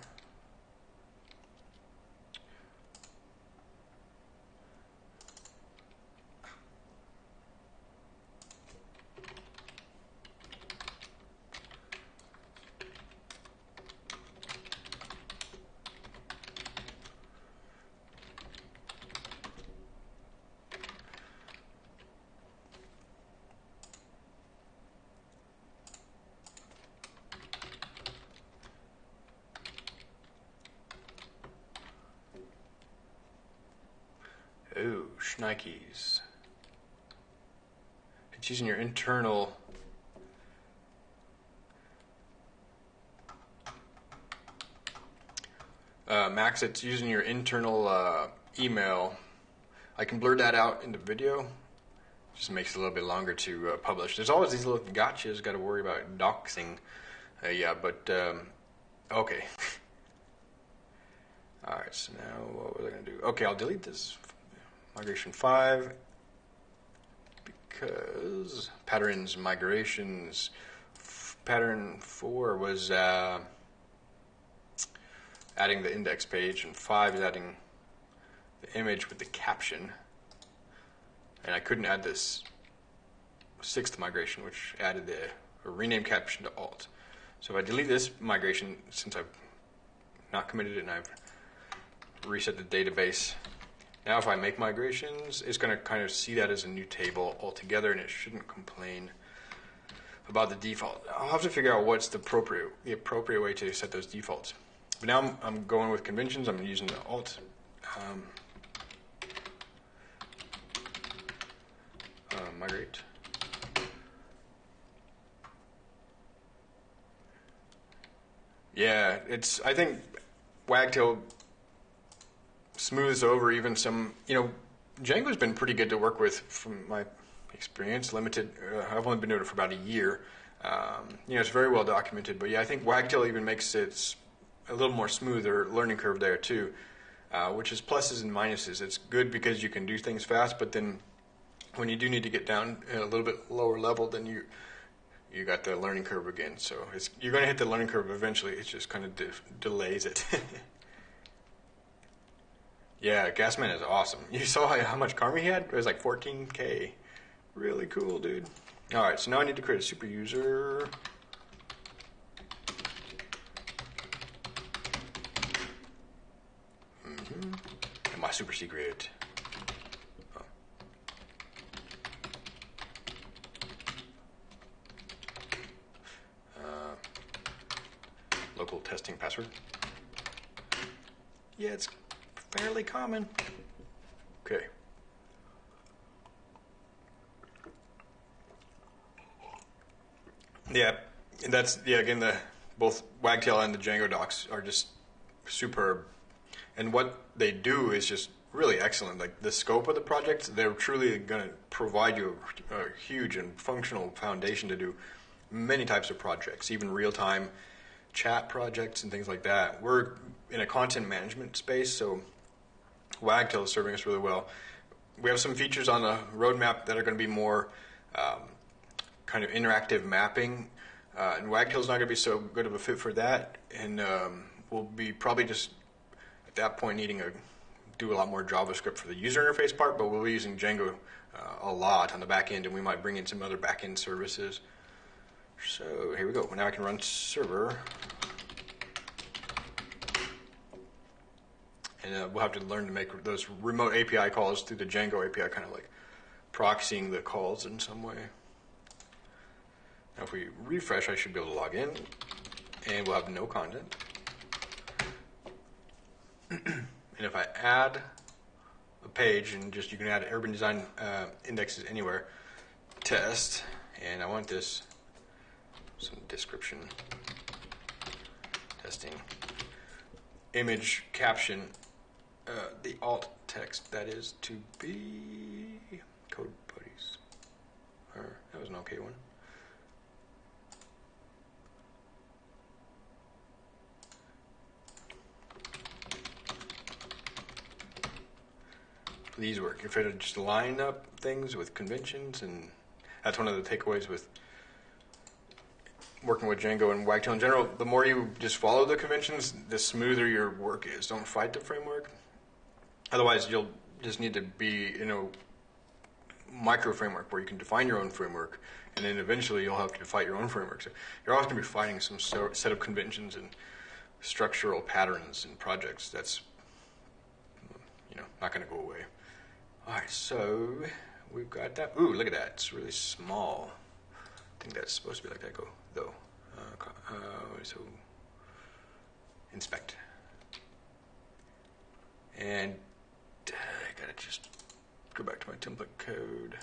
Ooh, Schneikes. It's using your internal. Uh, Max, it's using your internal uh, email. I can blur that out in the video. Just makes it a little bit longer to uh, publish. There's always these little gotchas. Got to worry about doxing. Uh, yeah, but um, okay. All right. So now what was I to do? Okay, I'll delete this migration 5 because patterns migrations pattern 4 was uh, adding the index page and 5 is adding the image with the caption. And I couldn't add this sixth migration which added the rename caption to alt. So if I delete this migration since I've not committed it and I've reset the database now if I make migrations, it's going to kind of see that as a new table altogether and it shouldn't complain about the default. I'll have to figure out what's the appropriate, the appropriate way to set those defaults. But now I'm, I'm going with conventions. I'm using the alt. Um, uh, migrate. Yeah, it's, I think Wagtail smooths over even some, you know, Django's been pretty good to work with from my experience, limited. Uh, I've only been doing it for about a year. Um, you know, it's very well documented, but yeah, I think Wagtail even makes it a little more smoother learning curve there too, uh, which is pluses and minuses. It's good because you can do things fast, but then when you do need to get down a little bit lower level, then you you got the learning curve again. So it's you're going to hit the learning curve eventually. It just kind of de- delays it. Yeah, Gasman is awesome. You saw how much karma he had? It was like 14k. Really cool, dude. All right, so now I need to create a super user. Mm-hmm. And my super secret. Oh. Uh, local testing password. Yeah, it's fairly common. Okay. Yeah, that's yeah. Again, the both Wagtail and the Django docs are just superb, and what they do is just really excellent. Like the scope of the project, they're truly going to provide you a, a huge and functional foundation to do many types of projects, even real time chat projects and things like that. We're in a content management space, so Wagtail is serving us really well. We have some features on the roadmap that are going to be more um, kind of interactive mapping, uh, and Wagtail is not going to be so good of a fit for that, and um, we'll be probably just at that point needing to do a lot more JavaScript for the user interface part, but we'll be using Django uh, a lot on the back end, and we might bring in some other back end services. So here we go. Now I can run server. And uh, we'll have to learn to make those remote API calls through the Django API, kind of like proxying the calls in some way. Now, if we refresh, I should be able to log in, and we'll have no content. and if I add a page, and just you can add urban design uh, indexes anywhere, test, and I want this some description testing image caption uh, the alt text that is to be Code Buddies. Or that was an okay one. These work. If it just line up things with conventions, and that's one of the takeaways with working with Django and Wagtail in general, the more you just follow the conventions, the smoother your work is. Don't fight the framework. Otherwise, you'll just need to be in a micro framework where you can define your own framework, and then eventually you'll have to fight your own framework. So you're always going to be fighting some set of conventions and structural patterns in projects. That's you know not going to go away. All right, so we've got that. Ooh, look at that! It's really small. I think that's supposed to be like that. Go though. Uh, uh, so inspect. And I gotta just go back to my template code.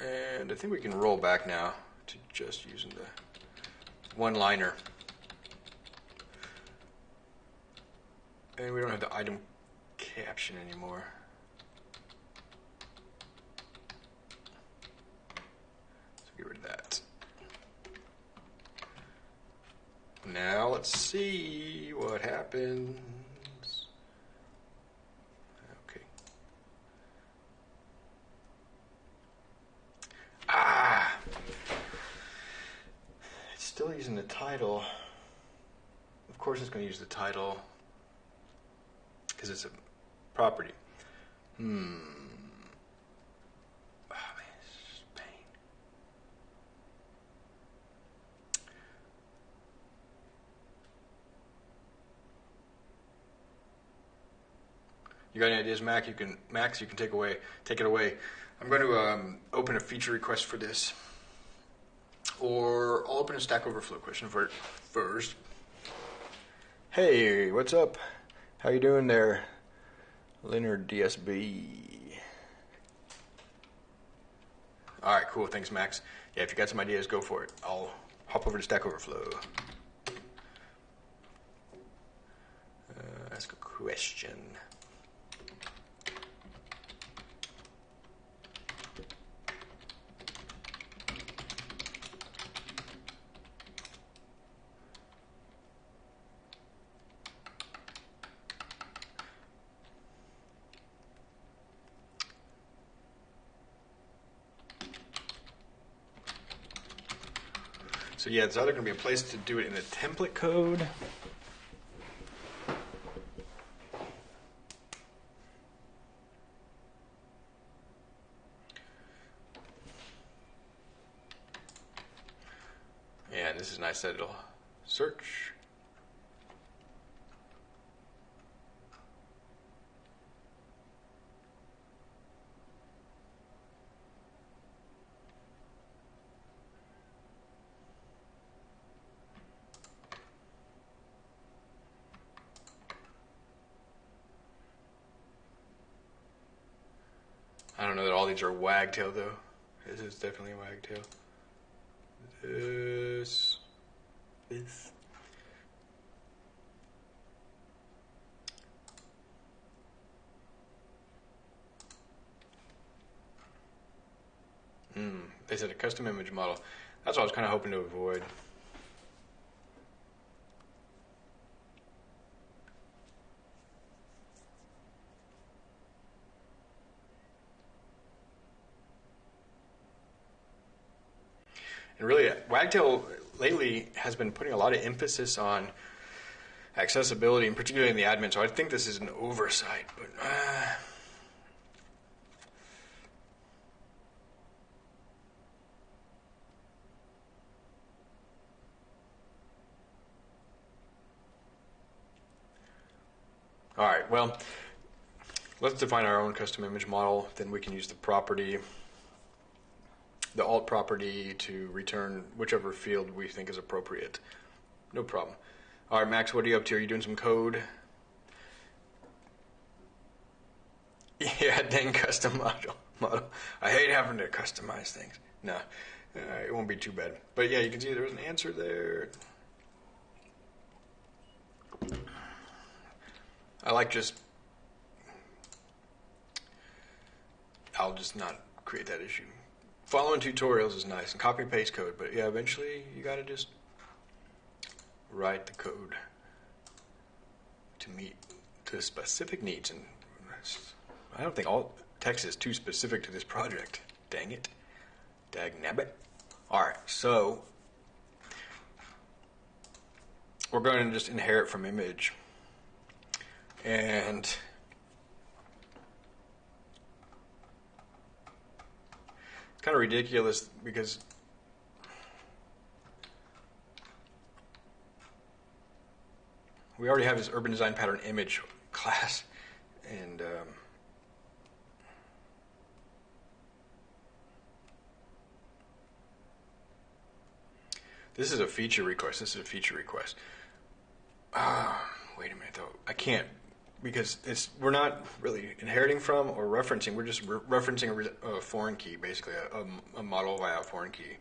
And I think we can roll back now to just using the one liner. And we don't have the item caption anymore. So get rid of that. Now let's see what happens. Okay. Ah! It's still using the title. Of course it's going to use the title because it's a property. Hmm. You got any ideas, Mac? You can Max. You can take away, take it away. I'm going to um, open a feature request for this, or I'll open a Stack Overflow question for it first. Hey, what's up? How you doing there, Leonard DSB? All right, cool. Thanks, Max. Yeah, if you got some ideas, go for it. I'll hop over to Stack Overflow. Uh, ask a question. So yeah, it's either going to be a place to do it in the template code. Yeah, this is nice that it'll search. Are wagtail though. This is definitely a wagtail. This. This. Hmm. They said a custom image model. That's what I was kind of hoping to avoid. And really, Wagtail lately has been putting a lot of emphasis on accessibility, and particularly in the admin. So I think this is an oversight, but. Uh, All right, well, let's define our own custom image model. Then we can use the property the alt property to return whichever field we think is appropriate. No problem. All right, Max, what are you up to? Are you doing some code? Yeah, dang custom model. model. I hate having to customize things. No, uh, it won't be too bad. But yeah, you can see there was an answer there. I like just. I'll just not create that issue. Following tutorials is nice and copy and paste code, but yeah, eventually you got to just write the code to meet to specific needs. And I don't think all text is too specific to this project. Dang it. Dag nabbit. Alright, so we're going to just inherit from image. And kind of ridiculous because we already have this urban design pattern image class and um, this is a feature request this is a feature request. Ah wait a minute though i can't because it's we're not really inheriting from or referencing we're just re- referencing a, re- a, foreign key basically a, a, a, model via a foreign key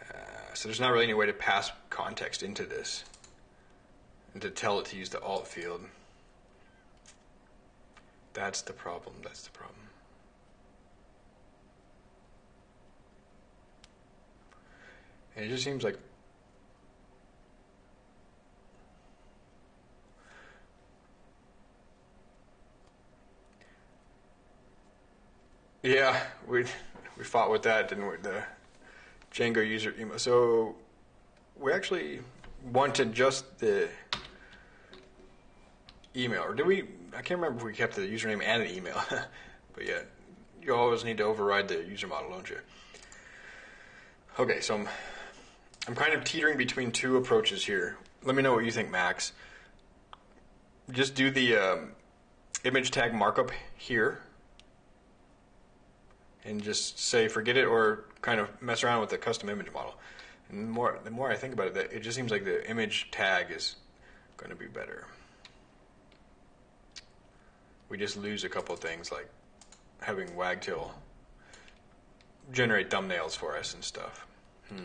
uh, so there's not really any way to pass context into this and to tell it to use the alt field. That's the problem. That's the problem. And it just seems like Yeah, we we fought with that, didn't we? The Django user email. So we actually wanted just the email, or did we? I can't remember if we kept the username and an email. but yeah, you always need to override the user model, don't you? Okay, so I'm I'm kind of teetering between two approaches here. Let me know what you think, Max. Just do the um, image tag markup here, and just say forget it, or kind of mess around with the custom image model. And the more the more I think about it, it just seems like the image tag is going to be better we just lose a couple things like having Wagtail generate thumbnails for us and stuff. Hmm.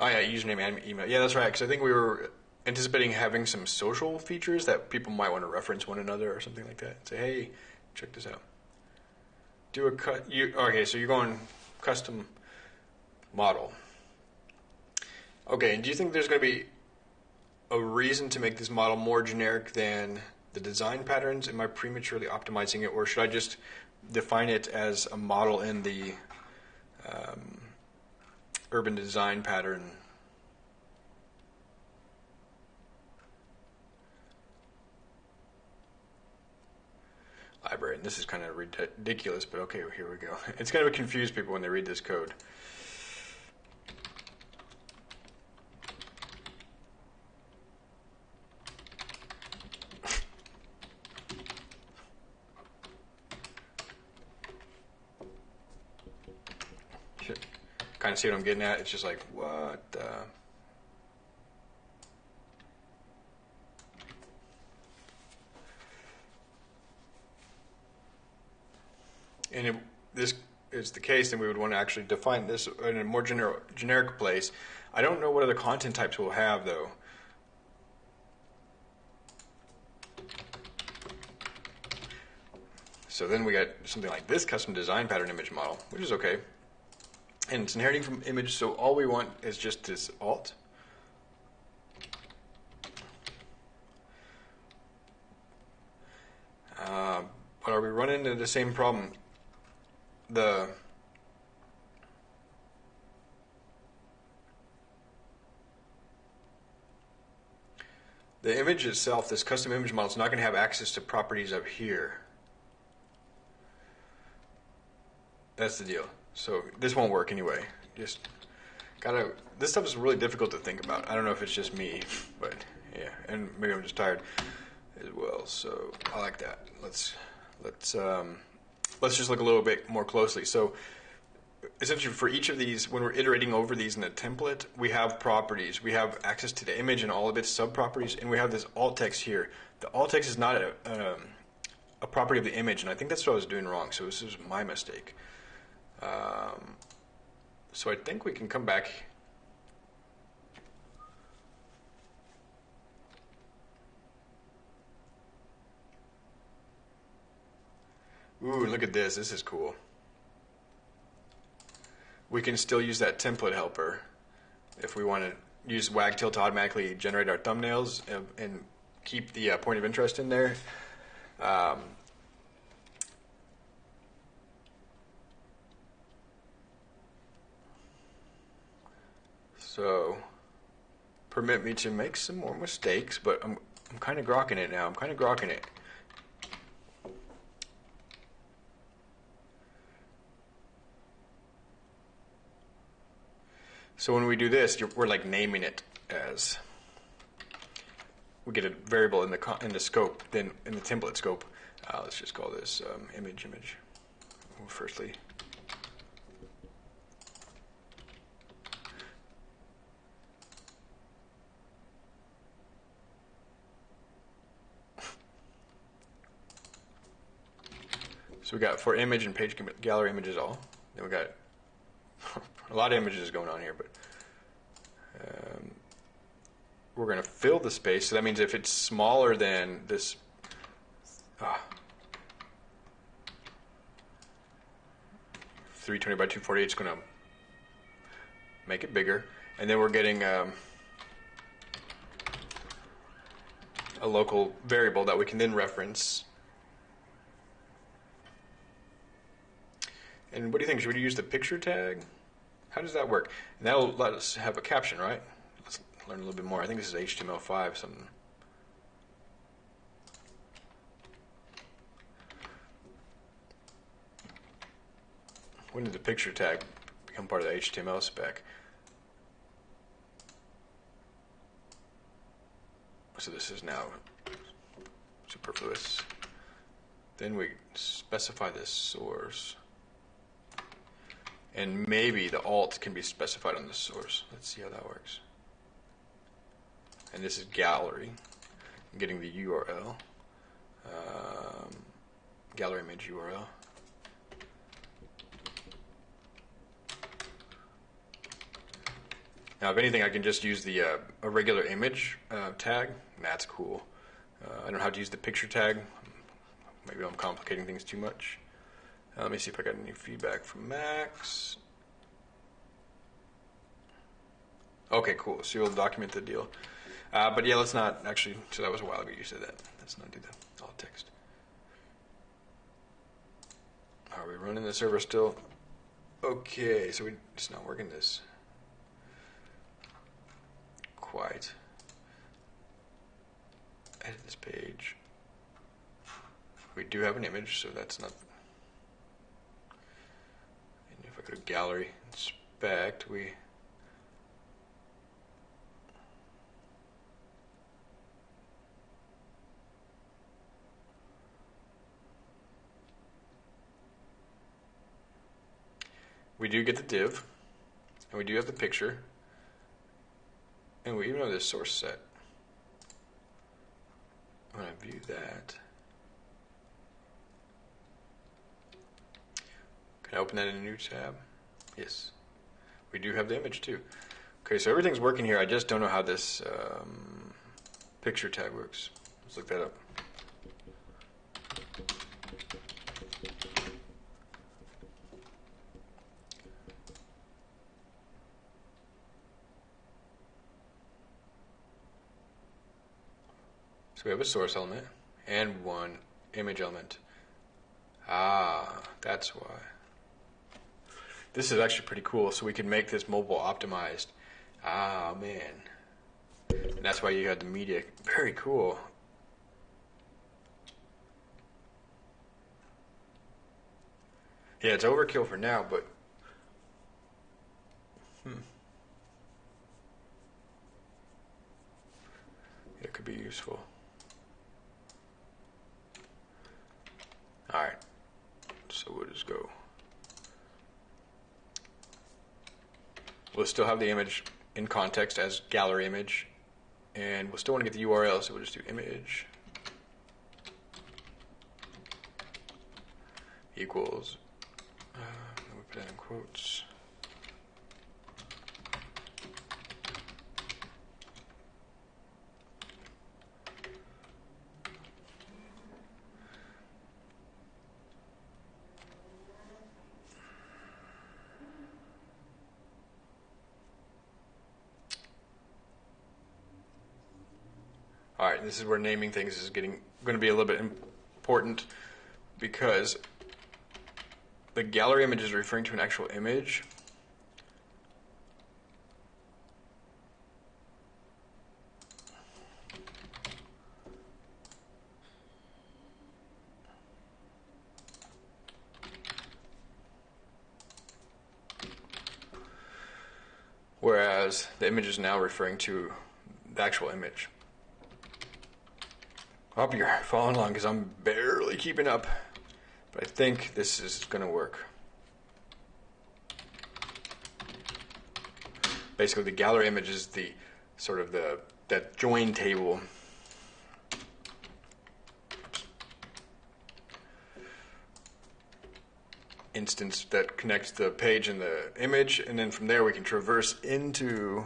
Oh yeah, username and email. Yeah, that's right. Because I think we were anticipating having some social features that people might want to reference one another or something like that. Say, hey, check this out. Do a cut. You okay? So you're going custom model. Okay, and do you think there's going to be a reason to make this model more generic than the design patterns? Am I prematurely optimizing it, or should I just define it as a model in the um, urban design pattern? Library, and this is kind of ridiculous, but okay, here we go. It's going to confuse people when they read this code. kind of see what I'm getting at. It's just like, what the? And if this is the case, then we would want to actually define this in a more gener- generic place. I don't know what other content types we'll have, though. So then we got something like this custom design pattern image model, which is okay and it's inheriting from image, so all we want is just this alt. Uh, but are we running into the same problem? The the image itself, this custom image model, is not going to have access to properties up here. That's the deal. So this won't work anyway. Just gotta. This stuff is really difficult to think about. I don't know if it's just me, but yeah, and maybe I'm just tired as well. So I like that. Let's let's um, let's just look a little bit more closely. So essentially for each of these, when we're iterating over these in the template, we have properties. We have access to the image and all of its sub-properties, and we have this alt text here. The alt text is not a, um, a property of the image, and I think that's what I was doing wrong. So this is my mistake. Um, so I think we can come back Ooh, look at this. This is cool. We can still use that template helper if we want to use Wagtail to automatically generate our thumbnails and, and keep the uh, point of interest in there. Um, so, permit me to make some more mistakes, but I'm, I'm kind of grokking it now. I'm kind of grokking it. So when we do this, we're like naming it as we get a variable in the in the scope, then in the template scope. Uh, let's just call this um, image image. Well, firstly, so we got for image and page gallery images all. Then we got a lot of images going on here, but um, we're going to fill the space. So that means if it's smaller than this, ah, 320 by 248 is going to make it bigger. And then we're getting um, a local variable that we can then reference. And what do you think? Should we use the picture tag? How does that work? And that'll let us have a caption, right? Let's learn a little bit more. I think this is HTML5 something. When did the picture tag become part of the HTML spec? So this is now superfluous. Then we specify this source. And maybe the alt can be specified on the source. Let's see how that works. And this is gallery. I'm getting the URL. Um, gallery image URL. Now, if anything, I can just use the uh, a regular image uh, tag. That's cool. Uh, I don't know how to use the picture tag. Maybe I'm complicating things too much. Uh, let me see if I got any feedback from Max. Okay, cool. So you'll document the deal. Uh, but yeah, let's not actually. So that was a while ago you said that. Let's not do the alt text. Are we running the server still? Okay, so we, it's not working this quite. Edit this page. We do have an image, so that's not go to gallery, inspect, we we do get the div, and we do have the picture, and we even have this source set. When I view that, Can I open that in a new tab? Yes. We do have the image too. Okay, so everything's working here. I just don't know how this um, picture tag works. Let's look that up. So we have a source element and one image element. Ah, that's why. This is actually pretty cool. So we can make this mobile optimized. Ah, man. And that's why you had the media. Very cool. Yeah, it's overkill for now, but hmm. It could be useful. All right. So we'll just go. We'll still have the image in context as gallery image, and we'll still want to get the URL, so we'll just do image equals, uh, we put that in quotes. Right, this is where naming things is getting going to be a little bit important because the gallery image is referring to an actual image. Whereas the image is now referring to the actual image. You're following along because I'm barely keeping up. But I think this is going to work. Basically, the gallery image is the sort of the that join table. instance that connects the page and the image and then from there we can traverse into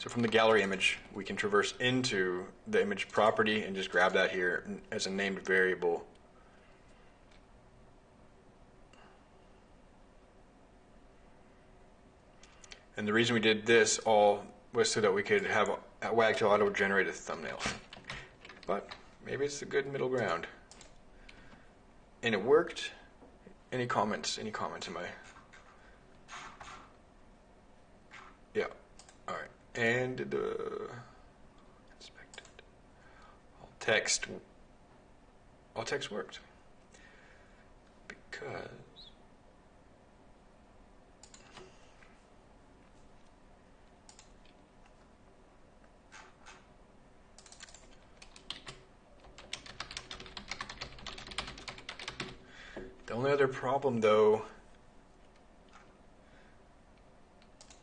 So from the gallery image, we can traverse into the image property and just grab that here as a named variable. And the reason we did this all was so that we could have Wagtail auto-generate a thumbnail. but maybe it's a good middle ground. And it worked. Any comments? Any comments in my... Yeah. All right and the inspected. All text all text worked. Because the only other problem though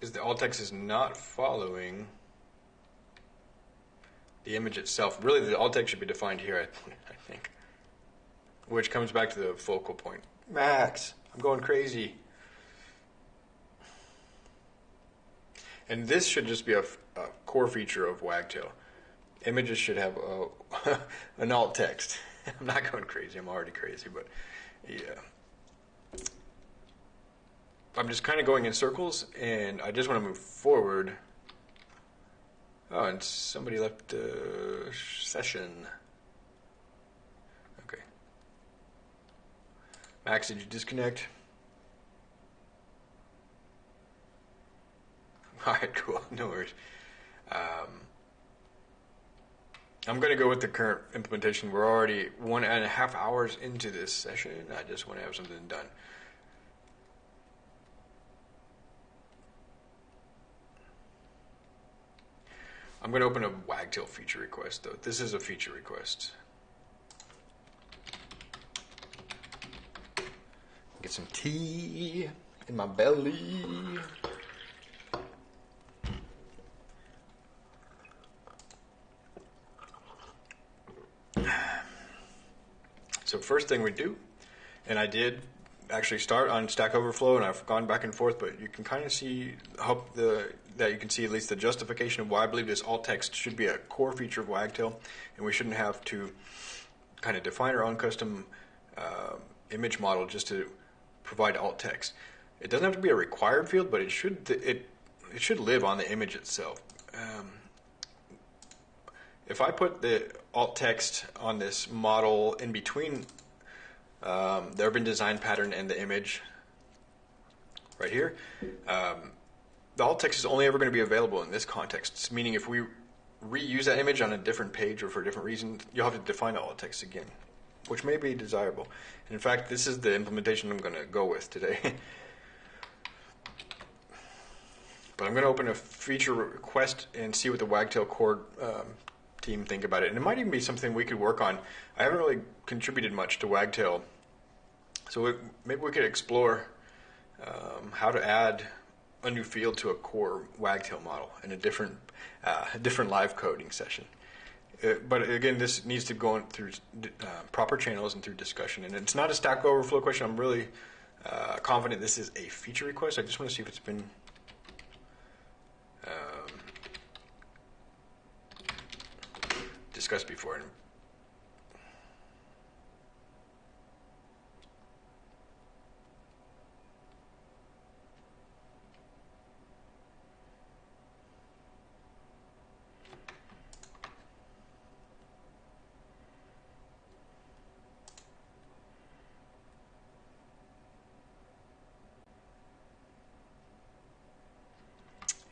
is the alt text is not following the image itself. Really, the alt text should be defined here, I, think. Which comes back to the focal point. Max, I'm going crazy. And this should just be a, a core feature of Wagtail. Images should have a, an alt text. I'm not going crazy. I'm already crazy, but yeah. I'm just kind of going in circles, and I just want to move forward. Oh, and somebody left the session. Okay. Max, did you disconnect? All right, cool. No worries. Um, I'm going to go with the current implementation. We're already one and a half hours into this session. I just want to have something done. I'm going to open a Wagtail feature request, though. This is a feature request. Get some tea in my belly. So first thing we do, and I did actually start on Stack Overflow, and I've gone back and forth, but you can kind of see, hope the that you can see at least the justification of why I believe this alt text should be a core feature of Wagtail, and we shouldn't have to kind of define our own custom uh, image model just to provide alt text. It doesn't have to be a required field, but it should it it should live on the image itself. Um, if I put the alt text on this model in between um, the urban design pattern and the image right here, um, the alt text is only ever going to be available in this context. Meaning, if we reuse that image on a different page or for a different reason, you'll have to define the alt text again, which may be desirable. And in fact, this is the implementation I'm going to go with today. but I'm going to open a feature request and see what the Wagtail core um, team think about it. And it might even be something we could work on. I haven't really contributed much to Wagtail, so we, maybe we could explore um, how to add a new field to a core Wagtail model in a different, uh, a different live coding session. Uh, but again, this needs to go through uh, proper channels and through discussion. And it's not a Stack Overflow question. I'm really uh, confident this is a feature request. I just want to see if it's been discussed before.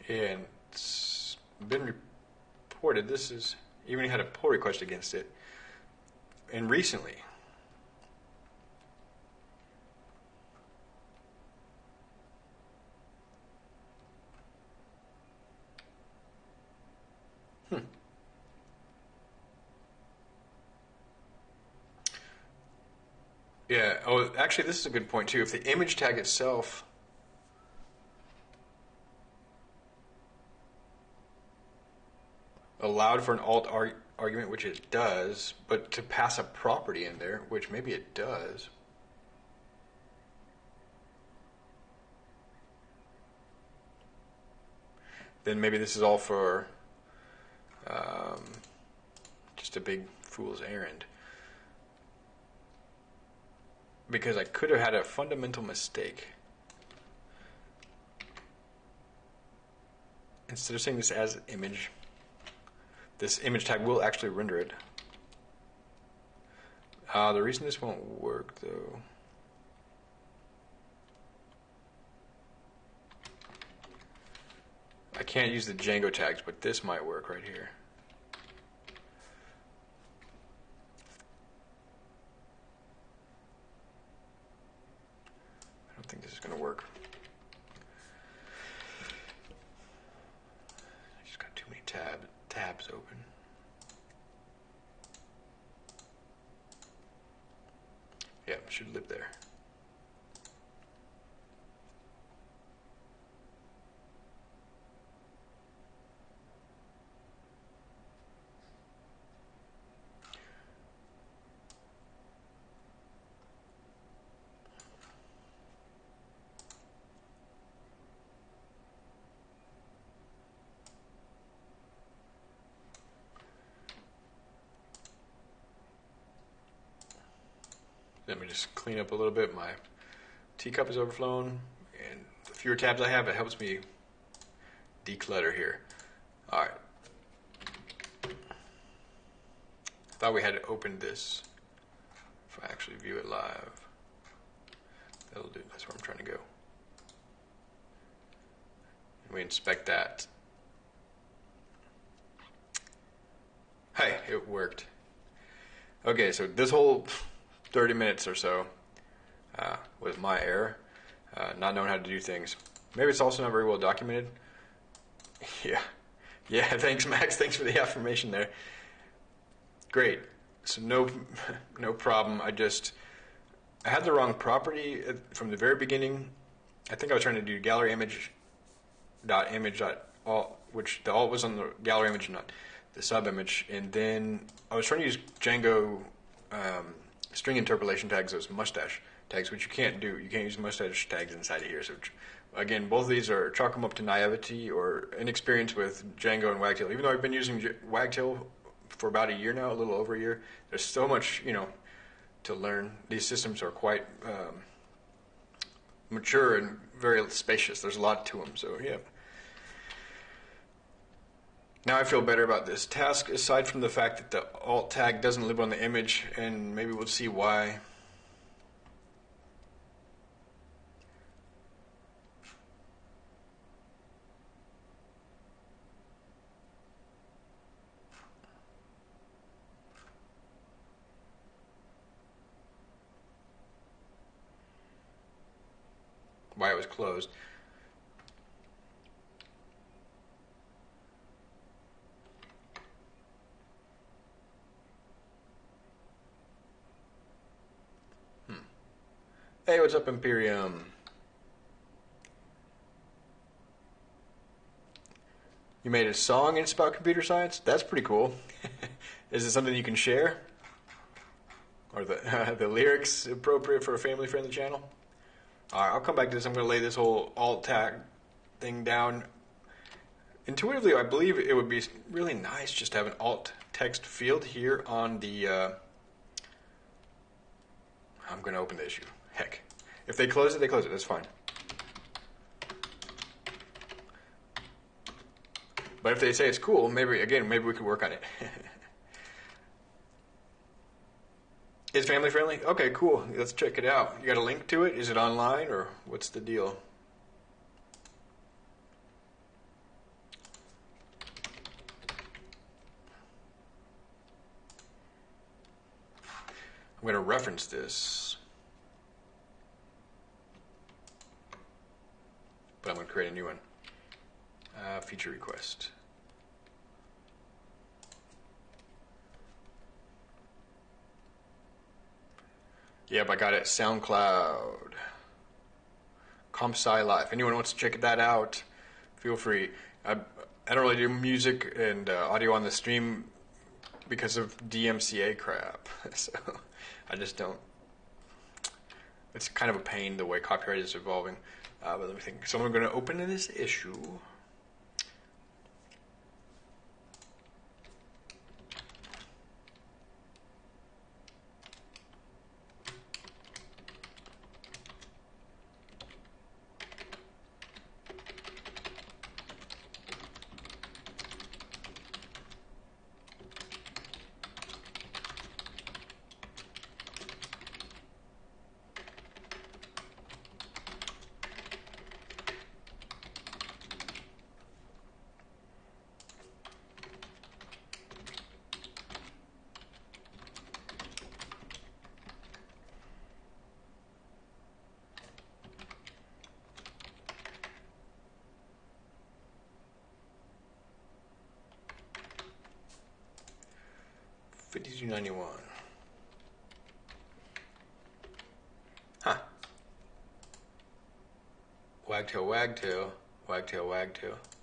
And it's been reported this is even had a pull request against it, and recently. Hmm. Yeah. Oh, actually, this is a good point too. If the image tag itself allowed for an alt ar- argument, which it does, but to pass a property in there, which maybe it does. Then maybe this is all for um, just a big fool's errand. Because I could have had a fundamental mistake. Instead of saying this as image, this image tag will actually render it. Uh, the reason this won't work though. I can't use the Django tags, but this might work right here. I don't think this is going to work. I just got too many tab tabs open. Yeah, should live there. Let me just clean up a little bit. My teacup is overflowing, and the fewer tabs I have, it helps me declutter here. All right. I thought we had opened this. If I actually view it live, that'll do. That's where I'm trying to go. And we inspect that. Hey, it worked. Okay, so this whole 30 minutes or so uh, was my error, uh, not knowing how to do things. Maybe it's also not very well documented. Yeah. Yeah, thanks, Max. Thanks for the affirmation there. Great. So no, no problem. I just I had the wrong property from the very beginning. I think I was trying to do gallery image dot image dot alt, which the alt was on the gallery image, not the sub image, and then I was trying to use Django um, string interpolation tags as mustache tags, which you can't do. You can't use mustache tags inside of here. So again, both of these are chalk them up to naivety or inexperience with Django and Wagtail. Even though I've been using J- Wagtail for about a year now, a little over a year, there's so much you know to learn. These systems are quite um, mature and very spacious. There's a lot to them. So yeah. Now I feel better about this task, aside from the fact that the alt tag doesn't live on the image, and maybe we'll see why. Why it was closed. Hey, what's up, Imperium? You made a song and it's about computer science? That's pretty cool. Is it something you can share? Are the, uh, the lyrics appropriate for a family friendly channel? Alright, I'll come back to this. I'm going to lay this whole alt tag thing down. Intuitively, I believe it would be really nice just to have an alt text field here on the. Uh, I'm going to open the issue. Heck. If they close it, they close it. That's fine. But if they say it's cool, maybe, again, maybe we could work on it. It's family friendly? Okay, cool. Let's check it out. You got a link to it? Is it online or what's the deal? I'm going to reference this. But I'm going to create a new one. Uh, feature request. Yep, I got it. SoundCloud. CompSci Live. Anyone wants to check that out, feel free. I, I don't really do music and uh, audio on the stream because of DMCA crap. so I just don't. It's kind of a pain the way copyright is evolving. Uh, but let me think. So I'm going to open this issue. Fifty-two ninety-one. Huh. Wagtail, wagtail, wagtail, wagtail.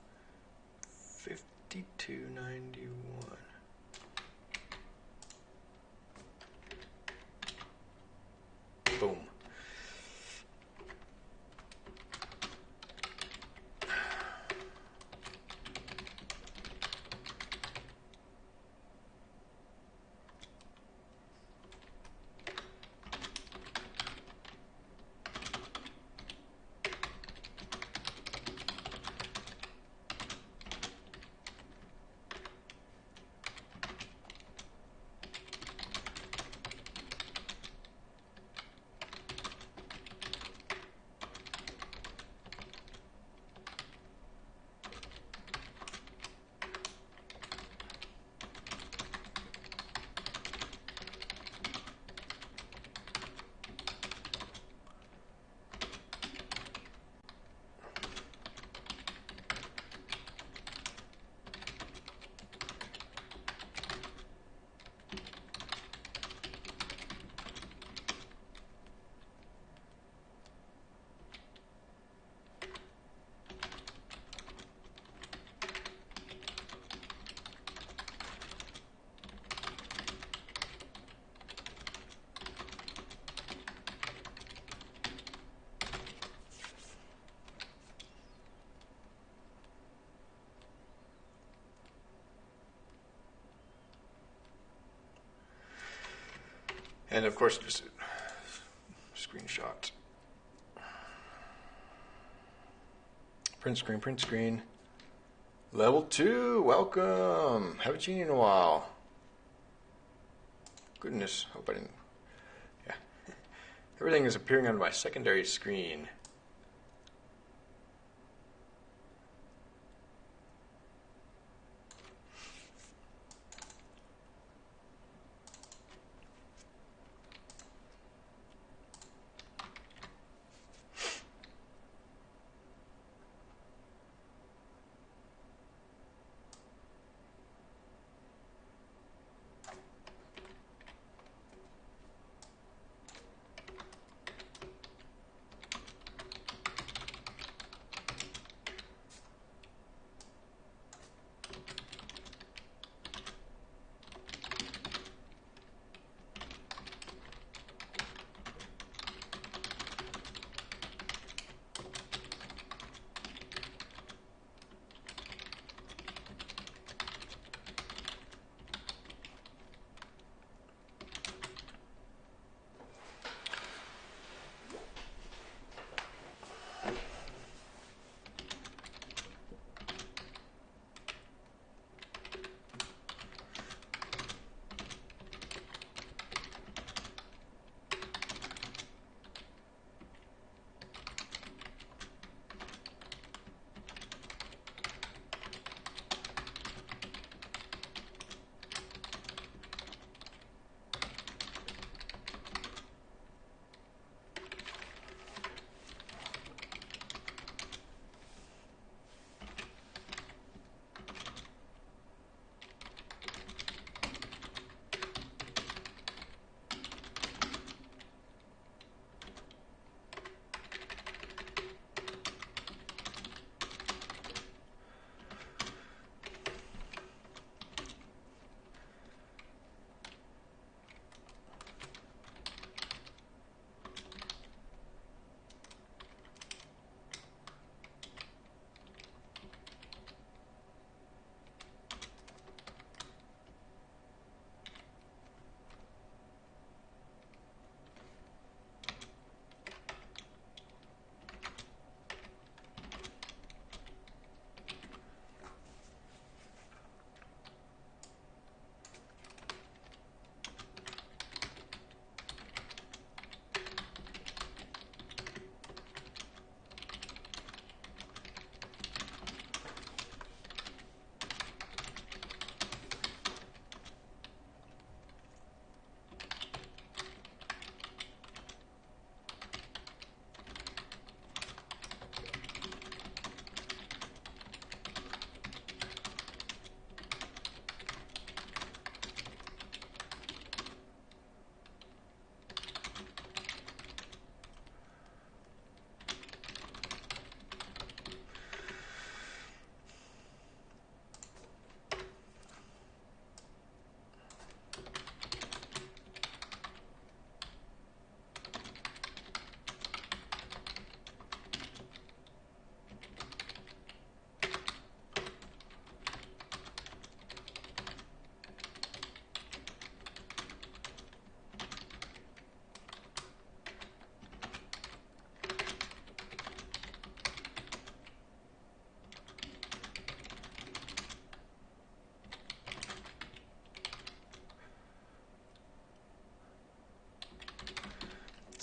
And of course, just screenshot. Print screen, print screen. Level two, welcome. Haven't seen you in a while. Goodness, hope I didn't. Yeah. Everything is appearing on my secondary screen.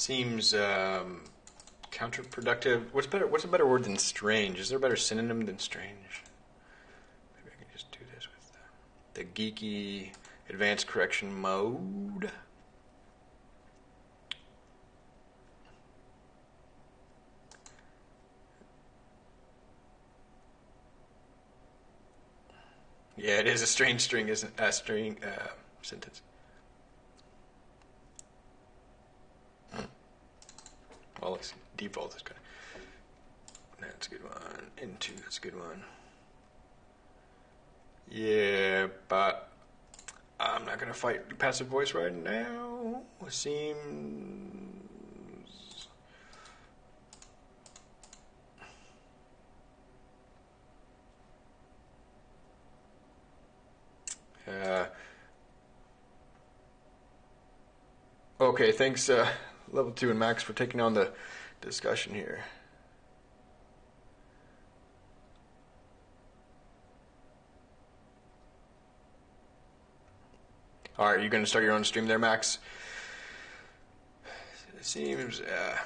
Seems um, counterproductive. What's better? What's a better word than strange? Is there a better synonym than strange? Maybe I can just do this with the, the geeky advanced correction mode. Yeah, it is a strange string, isn't a string uh, sentence. Hmm. Well, let's see. default is good. That's a good one. Into that's a good one. Yeah, but I'm not gonna fight passive voice right now. Seems Uh, okay, thanks, uh, Level 2 and Max, for taking on the discussion here. All right, you going to start your own stream there, Max? It seems. Uh,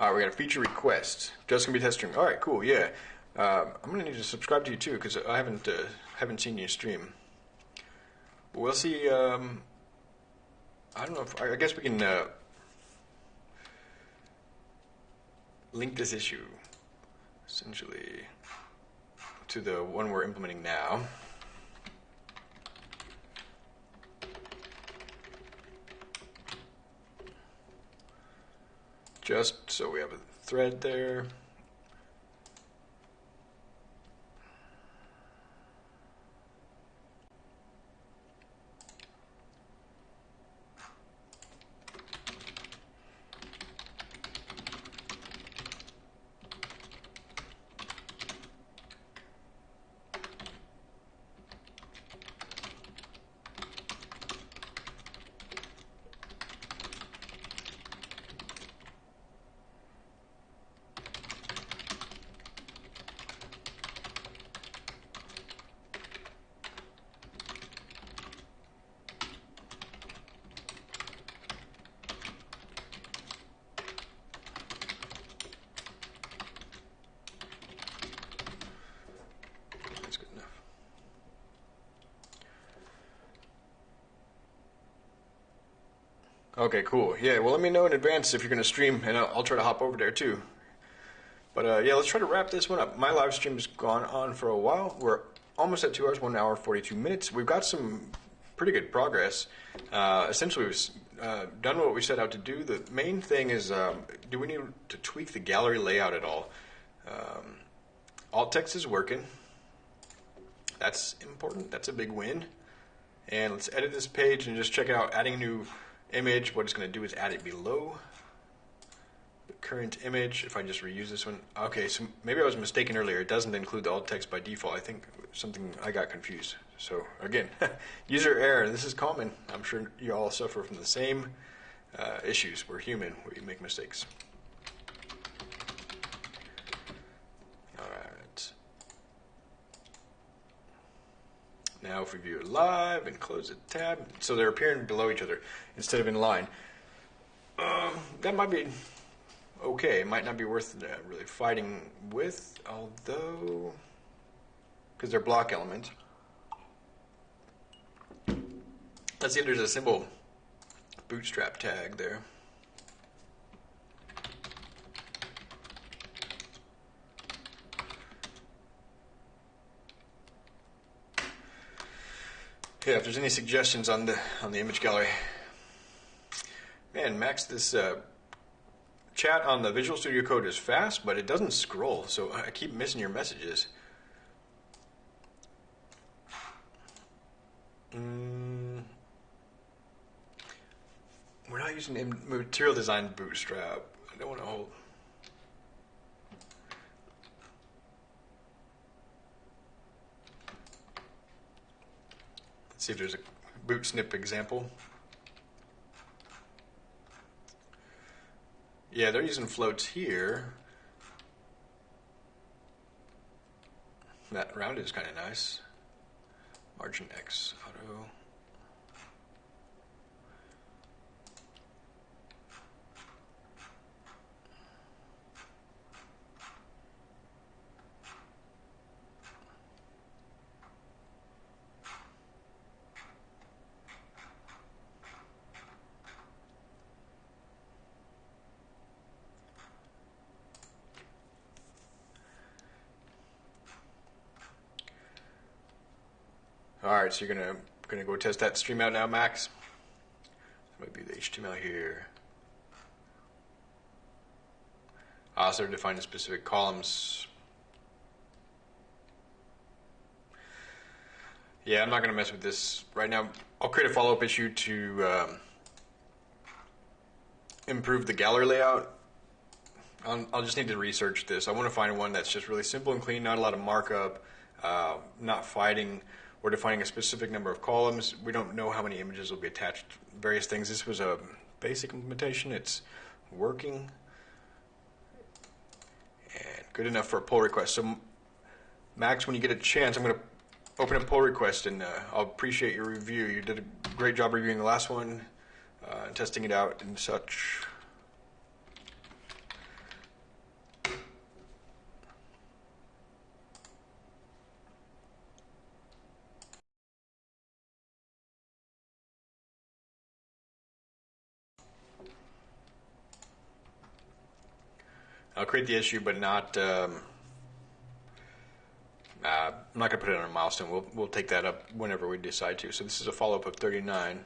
All right, we got a feature request. Just gonna be test. All right, cool. Yeah, um, I'm gonna need to subscribe to you too because I haven't uh, haven't seen you stream. We'll see. Um, I don't know if I guess we can uh, link this issue essentially to the one we're implementing now. Just so we have a thread there. Okay, cool. Yeah, well, let me know in advance if you're going to stream, and I'll, I'll, try to hop over there too. But uh, yeah, let's try to wrap this one up. My live stream has gone on for a while. We're almost at two hours, one hour, 42 minutes. We've got some pretty good progress. Uh, essentially, we've uh, done what we set out to do. The main thing is um, do we need to tweak the gallery layout at all? Um, alt text is working. That's important. That's a big win. And let's edit this page and just check out. Adding new image, what it's going to do is add it below the current image. If I just reuse this one, okay, so maybe I was mistaken earlier. It doesn't include the alt text by default. I think something I got confused. So again, user error. This is common. I'm sure you all suffer from the same uh, issues. We're human. We make mistakes. Now if we view it live and close the tab, so they're appearing below each other instead of in line. Um, that might be okay. It might not be worth uh, really fighting with, although, because they're block elements. Let's see if there's a simple bootstrap tag there. Yeah, if there's any suggestions on the on the image gallery. Man, Max, this uh, chat on the Visual Studio Code is fast, but it doesn't scroll, so I keep missing your messages. Mm. We're not using material design bootstrap. I don't want to hold. See if there's a Bootsnipp example. Yeah, they're using floats here. That round is kind of nice. Margin X auto. All right, so you're gonna gonna go test that stream out now, Max. Might be the HTML here. Also defining specific columns. Yeah, I'm not gonna mess with this right now. I'll create a follow-up issue to um, improve the gallery layout. I'll, I'll, just need to research this. I want to find one that's just really simple and clean, not a lot of markup, uh, not fighting we're defining a specific number of columns. We don't know how many images will be attached, various things. This was a basic implementation. It's working and good enough for a pull request. So Max, when you get a chance, I'm going to open a pull request and uh, I'll appreciate your review. You did a great job reviewing the last one uh, and testing it out and such. The issue, but not. Um, uh, I'm not going to put it on a milestone. We'll we'll take that up whenever we decide to. So this is a follow up of 39.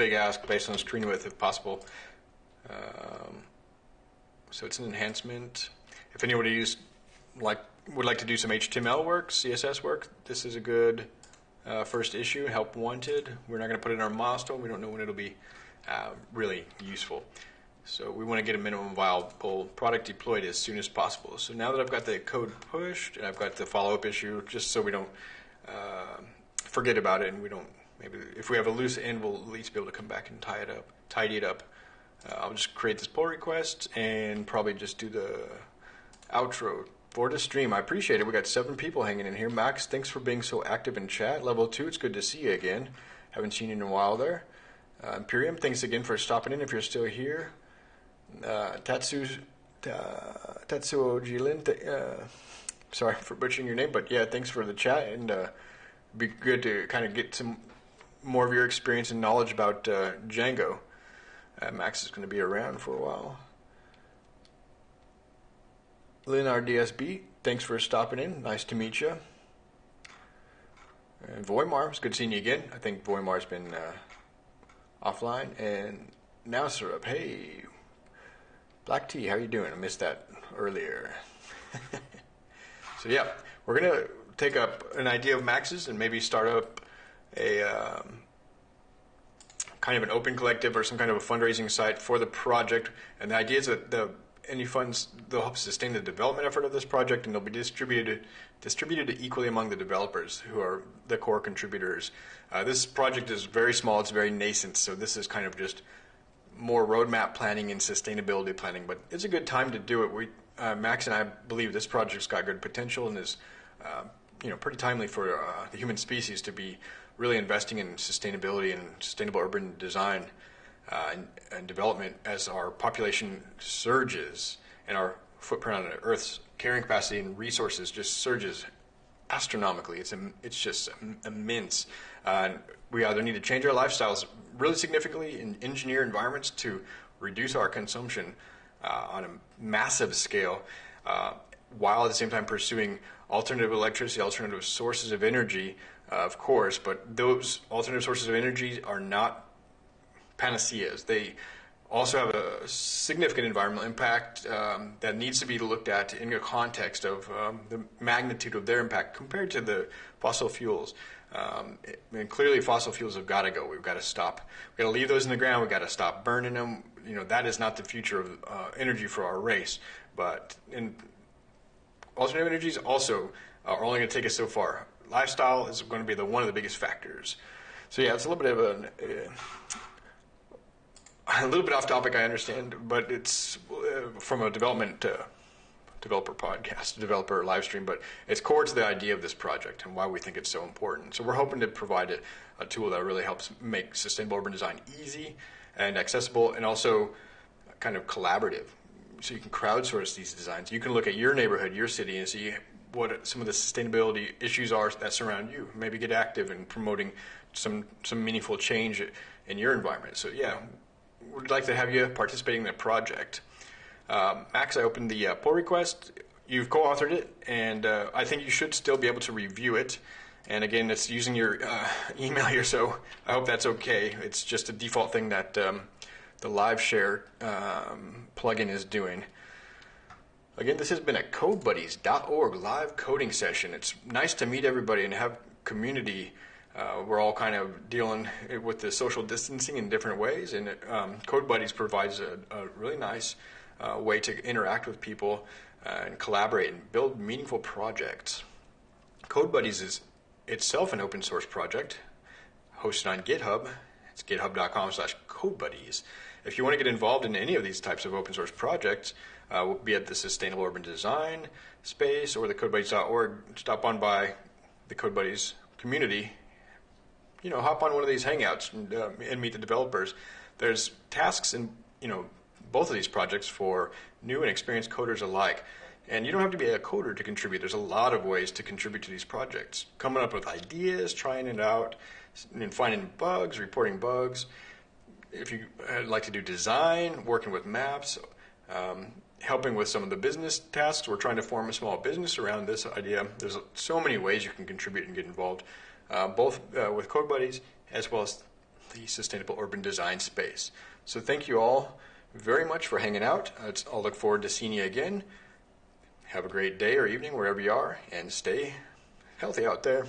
Big ask based on screen width if possible. Um, so it's an enhancement. If anybody use, like would like to do some HTML work, CSS work, this is a good uh, first issue, help wanted. We're not going to put it in our milestone. We don't know when it'll be uh, really useful. So we want to get a minimum viable product deployed as soon as possible. So now that I've got the code pushed and I've got the follow-up issue, just so we don't uh, forget about it and we don't maybe if we have a loose end, we'll at least be able to come back and tie it up, tidy it up. Uh, I'll just create this pull request and probably just do the outro for the stream. I appreciate it. We got seven people hanging in here. Max, thanks for being so active in chat. Level two, it's good to see you again. Haven't seen you in a while there. Uh, Imperium, thanks again for stopping in if you're still here. Uh, Tatsu, uh, Tatsuo Jilin, uh, sorry for butchering your name, but yeah, thanks for the chat and uh, be good to kind of get some more of your experience and knowledge about uh, Django. Uh, Max is going to be around for a while. Lynn RDSB, thanks for stopping in. Nice to meet you. And Voimar, it's good seeing you again. I think Voimar's been uh, offline. And now Syrup, hey, Black Tea, how you doing? I missed that earlier. so yeah, we're gonna take up an idea of Max's and maybe start up a um, kind of an open collective or some kind of a fundraising site for the project. And the idea is that the any funds they'll help sustain the development effort of this project, and they'll be distributed distributed equally among the developers who are the core contributors. Uh, this project is very small; it's very nascent, so this is kind of just more roadmap planning and sustainability planning. But it's a good time to do it. We uh, Max and I believe this project's got good potential and is uh, you know pretty timely for uh, the human species to be really investing in sustainability and sustainable urban design uh, and, and, development as our population surges and our footprint on Earth's carrying capacity and resources just surges astronomically. It's it's just immense. Uh, we either need to change our lifestyles really significantly in engineer environments to reduce our consumption uh, on a massive scale, uh, while at the same time pursuing alternative electricity, alternative sources of energy, uh, of course. But those alternative sources of energy are not panaceas. They also have a significant environmental impact um, that needs to be looked at in the context of um, the magnitude of their impact compared to the fossil fuels. Um, and clearly, fossil fuels have got to go. We've got to stop. We've got to leave those in the ground. We've got to stop burning them. You know that is not the future of uh, energy for our race. But in alternative energies also are only going to take us so far. Lifestyle is going to be the one of the biggest factors. So yeah, it's a little bit of a. Uh, a little bit off topic, I understand, but it's uh, from a development uh, developer podcast, developer live stream, but it's core to the idea of this project and why we think it's so important. So we're hoping to provide a, a tool that really helps make sustainable urban design easy and accessible and also kind of collaborative. So you can crowdsource these designs. You can look at your neighborhood, your city, and see what some of the sustainability issues are that surround you. Maybe get active in promoting some some meaningful change in your environment. So yeah, we'd like to have you participating in the project. Um, Max, I opened the uh, pull request. You've co-authored it, and uh, I think you should still be able to review it. And again, it's using your uh, email here, so I hope that's okay. It's just a default thing that um, the live share um, plugin is doing. Again, this has been a CodeBuddies.org live coding session. It's nice to meet everybody and have community uh, we're all kind of dealing with the social distancing in different ways, and um, Code Buddies provides a, a really nice uh, way to interact with people uh, and collaborate and build meaningful projects. CodeBuddies is itself an open source project hosted on GitHub. It's github.com slash codebuddies. If you want to get involved in any of these types of open source projects, uh, be it the Sustainable Urban Design space or the CodeBuddies.org, stop on by the CodeBuddies community you know, hop on one of these hangouts and, uh, and meet the developers. There's tasks in, you know, both of these projects for new and experienced coders alike. And you don't have to be a coder to contribute. There's a lot of ways to contribute to these projects. Coming up with ideas, trying it out, and finding bugs, reporting bugs. If you like to do design, working with maps, um, helping with some of the business tasks, we're trying to form a small business around this idea. There's so many ways you can contribute and get involved uh, both uh, with Code Buddies as well as the sustainable urban design space. So thank you all very much for hanging out. I'll look forward to seeing you again. Have a great day or evening wherever you are, and stay healthy out there.